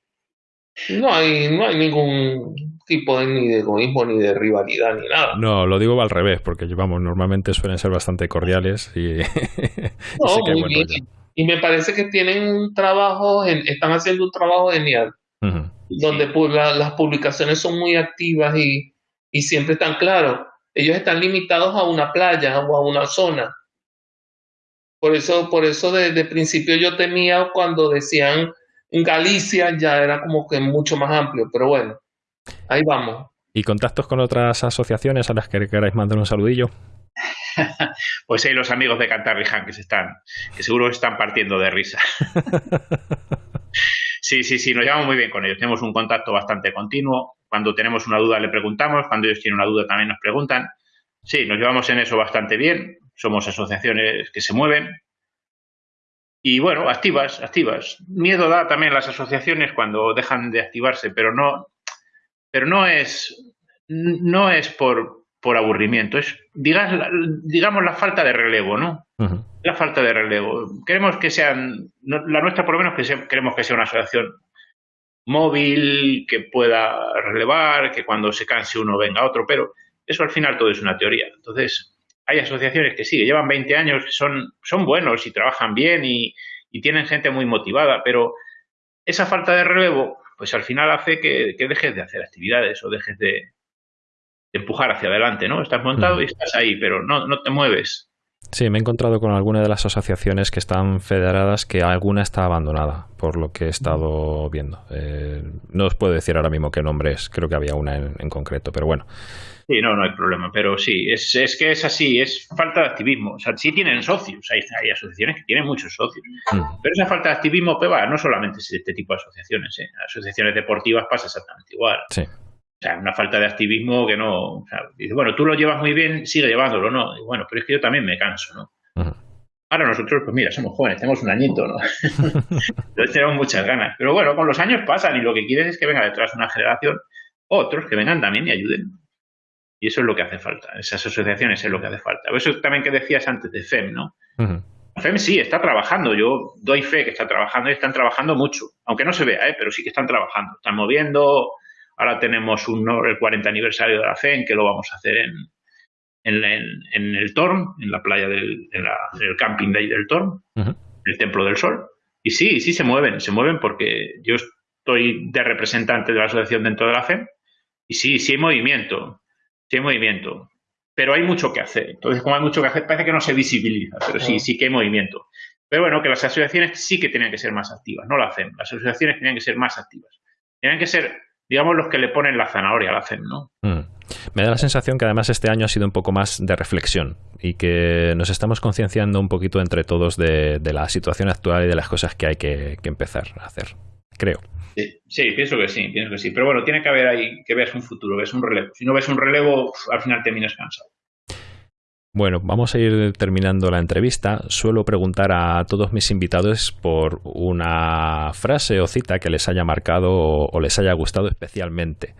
No hay, no hay ningún tipo de, ni de egoísmo, ni de rivalidad, ni nada. No, lo digo al revés, porque vamos, normalmente suelen ser bastante cordiales y, no, muy bien. Y me parece que tienen un trabajo, están haciendo un trabajo genial, donde las publicaciones son muy activas y, y siempre están claros. Ellos están limitados a una playa o a una zona por eso, por eso desde principio yo temía cuando decían Galicia, ya era como que mucho más amplio, pero bueno, ahí vamos. ¿Y contactos con otras asociaciones a las que queráis mandar un saludillo? pues hay los amigos de Cantarriján que se están, que seguro están partiendo de risa. sí, sí, sí, nos llevamos muy bien con ellos. Tenemos un contacto bastante continuo. Cuando tenemos una duda le preguntamos, cuando ellos tienen una duda también nos preguntan. Sí, nos llevamos en eso bastante bien somos asociaciones que se mueven. Y bueno, activas, activas. Miedo da también las asociaciones cuando dejan de activarse, pero no, pero no es, no es por, por aburrimiento, es digamos, digamos la falta de relevo, ¿no? La falta de relevo. Queremos que sean, la nuestra por lo menos que queremos que sea una asociación móvil, que pueda relevar, que cuando se canse uno venga otro, pero eso al final todo es una teoría. Entonces, hay asociaciones que sí, llevan 20 años, son, son buenos y trabajan bien y, tienen gente muy motivada, pero esa falta de relevo, pues al final hace que, dejes de hacer actividades o dejes de, empujar hacia adelante, ¿no? Estás montado y estás ahí, pero no, no te mueves. Sí, me he encontrado con alguna de las asociaciones que están federadas que alguna está abandonada, por lo que he estado viendo. Eh, no os puedo decir ahora mismo qué nombre es, creo que había una en concreto, pero bueno. Sí, no, no hay problema, pero sí, es, es, que es así, es falta de activismo. O sea, sí tienen socios, hay, hay asociaciones que tienen muchos socios, mm. pero esa falta de activismo, pues no solamente es este tipo de asociaciones, ¿eh? asociaciones deportivas pasa exactamente igual. Sí. O sea, una falta de activismo que no. O sea, dice, bueno, tú lo llevas muy bien, sigue llevándolo, ¿no? Y bueno, pero es que yo también me canso, ¿no? Ahora nosotros, pues mira, somos jóvenes, tenemos un añito, ¿no? Entonces tenemos muchas ganas. Pero bueno, con los años pasan y lo que quieres es que venga detrás una generación otros que vengan también y ayuden. Y eso es lo que hace falta. Esas asociaciones es lo que hace falta. Eso también que decías antes de FEM, ¿no? FEM sí, está trabajando. Yo doy fe que está trabajando y están trabajando mucho. Aunque no se vea, ¿eh? pero sí que están trabajando. Están moviendo. Ahora tenemos un, el 40 aniversario de la FEM que lo vamos a hacer en, en, el Torm, en la playa del en el camping de ahí del Torm, el Templo del Sol. Y sí, sí se mueven. Se mueven porque yo estoy de representante de la asociación dentro de la FEM. Y sí, sí hay movimiento sí hay movimiento, pero hay mucho que hacer. Entonces, como hay mucho que hacer, parece que no se visibiliza, pero sí, sí que hay movimiento. Pero bueno, que las asociaciones sí que tienen que ser más activas, no la hacen. Las asociaciones tienen que ser más activas. Tienen que ser, digamos, los que le ponen la zanahoria a la FEM, ¿no? Mm. Me da la sensación que además este año ha sido un poco más de reflexión y que nos estamos concienciando un poquito entre todos de, la situación actual y de las cosas que hay que empezar a hacer, creo. Sí, pienso que sí, pienso que sí. Pero bueno, tiene que haber ahí que veas un futuro, ves un relevo. Si no ves un relevo, al final terminas cansado. Bueno, vamos a ir terminando la entrevista. Suelo preguntar a todos mis invitados por una frase o cita que les haya marcado o, les haya gustado especialmente.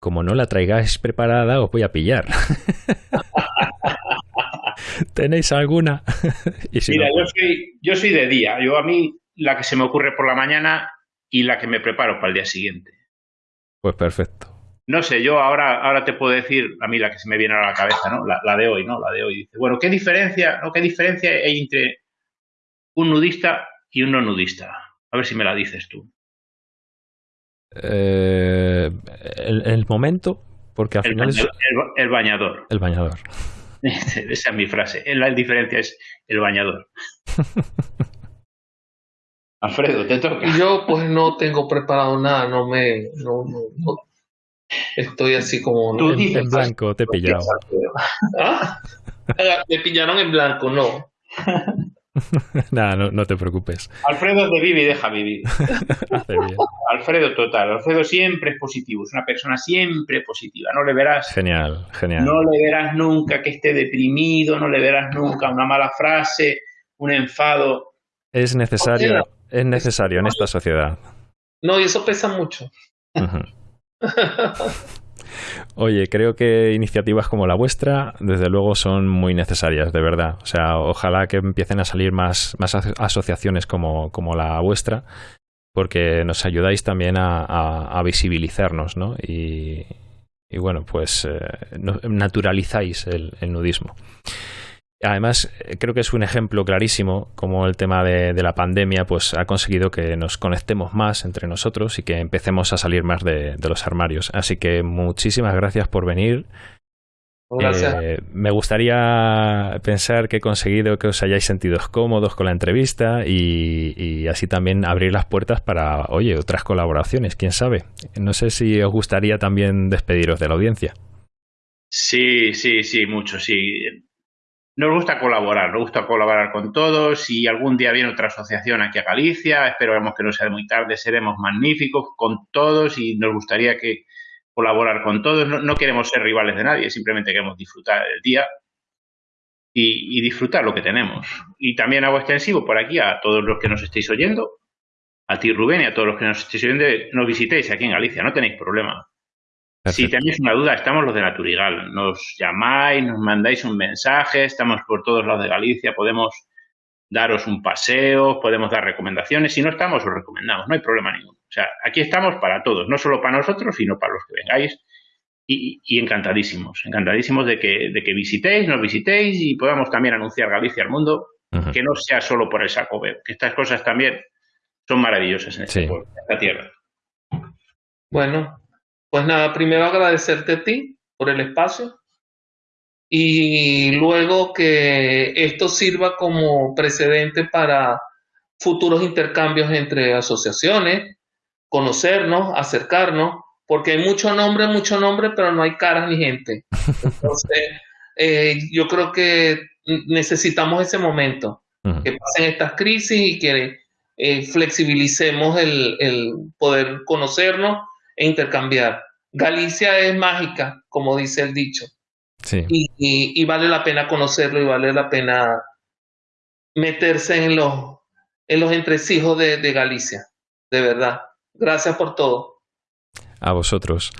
Como no la traigáis preparada, os voy a pillar. ¿Tenéis alguna? Mira, yo, soy, yo soy de día. Yo a mí la que se me ocurre por la mañana y la que me preparo para el día siguiente. Pues perfecto. No sé, yo ahora, ahora te puedo decir, a mí la que se me viene a la cabeza, ¿no? La, de hoy, ¿no? La de hoy. Dice, bueno, ¿qué diferencia, ¿no? ¿qué diferencia hay entre un nudista y un no nudista? A ver si me la dices tú. Eh, el, momento, porque al final es... el, bañador. El bañador. Esa es mi frase. La diferencia es el bañador. Alfredo, te toca. Yo pues no tengo preparado nada, no me... No, no, Estoy así como... Tú en, blanco, te pillaron. ¿Ah? Me pillaron en blanco, no. Nada, no, no, te preocupes. Alfredo te vive y deja vivir. Alfredo total. Alfredo siempre es positivo. Es una persona siempre positiva. No le verás. Genial, genial. No le verás nunca que esté deprimido. No le verás nunca una mala frase un enfado. Es necesario, es necesario en esta sociedad. No, y eso pesa mucho. Oye, creo que iniciativas como la vuestra, desde luego, son muy necesarias, de verdad. O sea, ojalá que empiecen a salir más, más asociaciones como, como la vuestra, porque nos ayudáis también a, visibilizarnos, ¿no? Y, bueno, pues eh, naturalizáis el nudismo. Además, creo que es un ejemplo clarísimo como el tema de, la pandemia pues, ha conseguido que nos conectemos más entre nosotros y que empecemos a salir más de, los armarios. Así que muchísimas gracias por venir. Gracias. Eh, me gustaría pensar que he conseguido que os hayáis sentido cómodos con la entrevista y, y, así también abrir las puertas para, oye, otras colaboraciones, quién sabe. No sé si os gustaría también despediros de la audiencia. Sí, sí, sí, mucho, sí nos gusta colaborar, nos gusta colaborar con todos. Si algún día viene otra asociación aquí a Galicia, esperemos que no sea muy tarde, seremos magníficos con todos y nos gustaría que colaborar con todos. No, queremos ser rivales de nadie, simplemente queremos disfrutar del día y, disfrutar lo que tenemos. Y también hago extensivo por aquí a todos los que nos estéis oyendo, a ti Rubén y a todos los que nos estéis oyendo, nos visitéis aquí en Galicia, no tenéis problema. Si tenéis una duda, estamos los de Naturigal. Nos llamáis, nos mandáis un mensaje, estamos por todos lados de Galicia, podemos daros un paseo, podemos dar recomendaciones. Si no estamos, os recomendamos, no hay problema ninguno. O sea, aquí estamos para todos, no solo para nosotros, sino para los que vengáis. Y, encantadísimos, encantadísimos de que, de que visitéis, nos visitéis y podamos también anunciar Galicia al mundo, que no sea solo por el saco que estas cosas también son maravillosas en, este esta tierra. Bueno, pues nada, primero agradecerte a ti por el espacio y luego que esto sirva como precedente para futuros intercambios entre asociaciones, conocernos, acercarnos, porque hay mucho nombre, mucho nombre, pero no hay caras ni gente. Entonces, eh, yo creo que necesitamos ese momento, que pasen estas crisis y que eh, flexibilicemos el, el poder conocernos e intercambiar. Galicia es mágica, como dice el dicho. Sí. Y, vale la pena conocerlo y vale la pena meterse en los, en los entresijos de, Galicia, de verdad. Gracias por todo. A vosotros.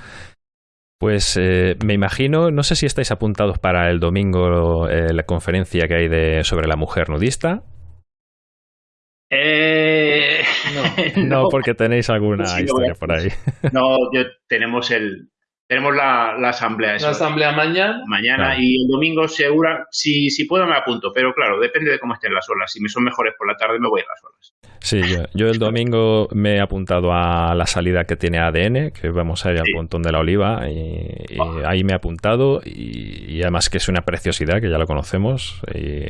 Pues eh, me imagino, no sé si estáis apuntados para el domingo eh, la conferencia que hay de, sobre la mujer nudista. Eh, no. porque tenéis alguna historia por ahí. No, tenemos el, tenemos la, la asamblea. La asamblea mañana. Mañana y el domingo segura, si, si puedo me apunto, pero claro, depende de cómo estén las olas. Si me son mejores por la tarde me voy a las olas. Sí, yo, el domingo me he apuntado a la salida que tiene ADN, que vamos a ir al pontón de la oliva, y, ah. ahí me he apuntado, y, además que es una preciosidad, que ya lo conocemos. Y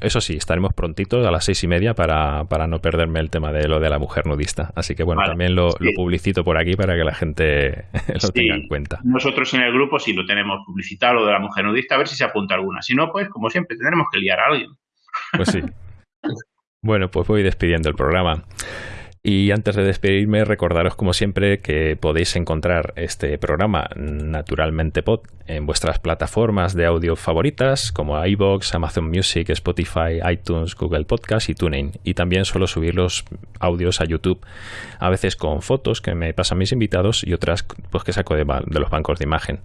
eso sí, estaremos prontitos a las seis y media para, para, no perderme el tema de lo de la mujer nudista. Así que bueno, también lo, publicito por aquí para que la gente lo tenga en cuenta. Nosotros en el grupo sí lo tenemos publicitado, lo de la mujer nudista, a ver si se apunta alguna. Si no, pues como siempre, tendremos que liar a alguien. Pues sí. Bueno, pues voy despidiendo el programa. Y antes de despedirme, recordaros como siempre que podéis encontrar este programa Naturalmente Pod en vuestras plataformas de audio favoritas como iBox, Amazon Music, Spotify, iTunes, Google Podcast y TuneIn. Y también suelo subir los audios a YouTube, a veces con fotos que me pasan mis invitados y otras pues que saco de, de los bancos de imagen.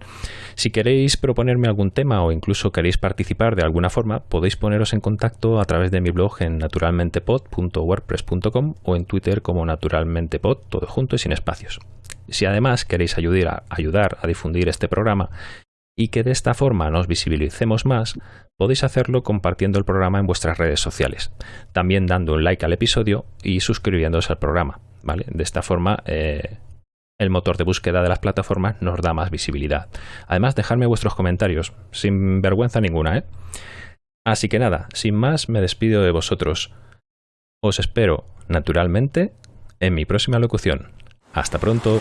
Si queréis proponerme algún tema o incluso queréis participar de alguna forma, podéis poneros en contacto a través de mi blog en naturalmentepod.wordpress.com o en Twitter como naturalmente pod, todo junto y sin espacios. Si además queréis ayudar a, difundir este programa y que de esta forma nos visibilicemos más, podéis hacerlo compartiendo el programa en vuestras redes sociales, también dando un like al episodio y suscribiéndose al programa. ¿vale? De esta forma, eh, el motor de búsqueda de las plataformas nos da más visibilidad. Además, dejadme vuestros comentarios, sin vergüenza ninguna. ¿eh? Así que nada, sin más, me despido de vosotros. Os espero, naturalmente, en mi próxima locución. Hasta pronto.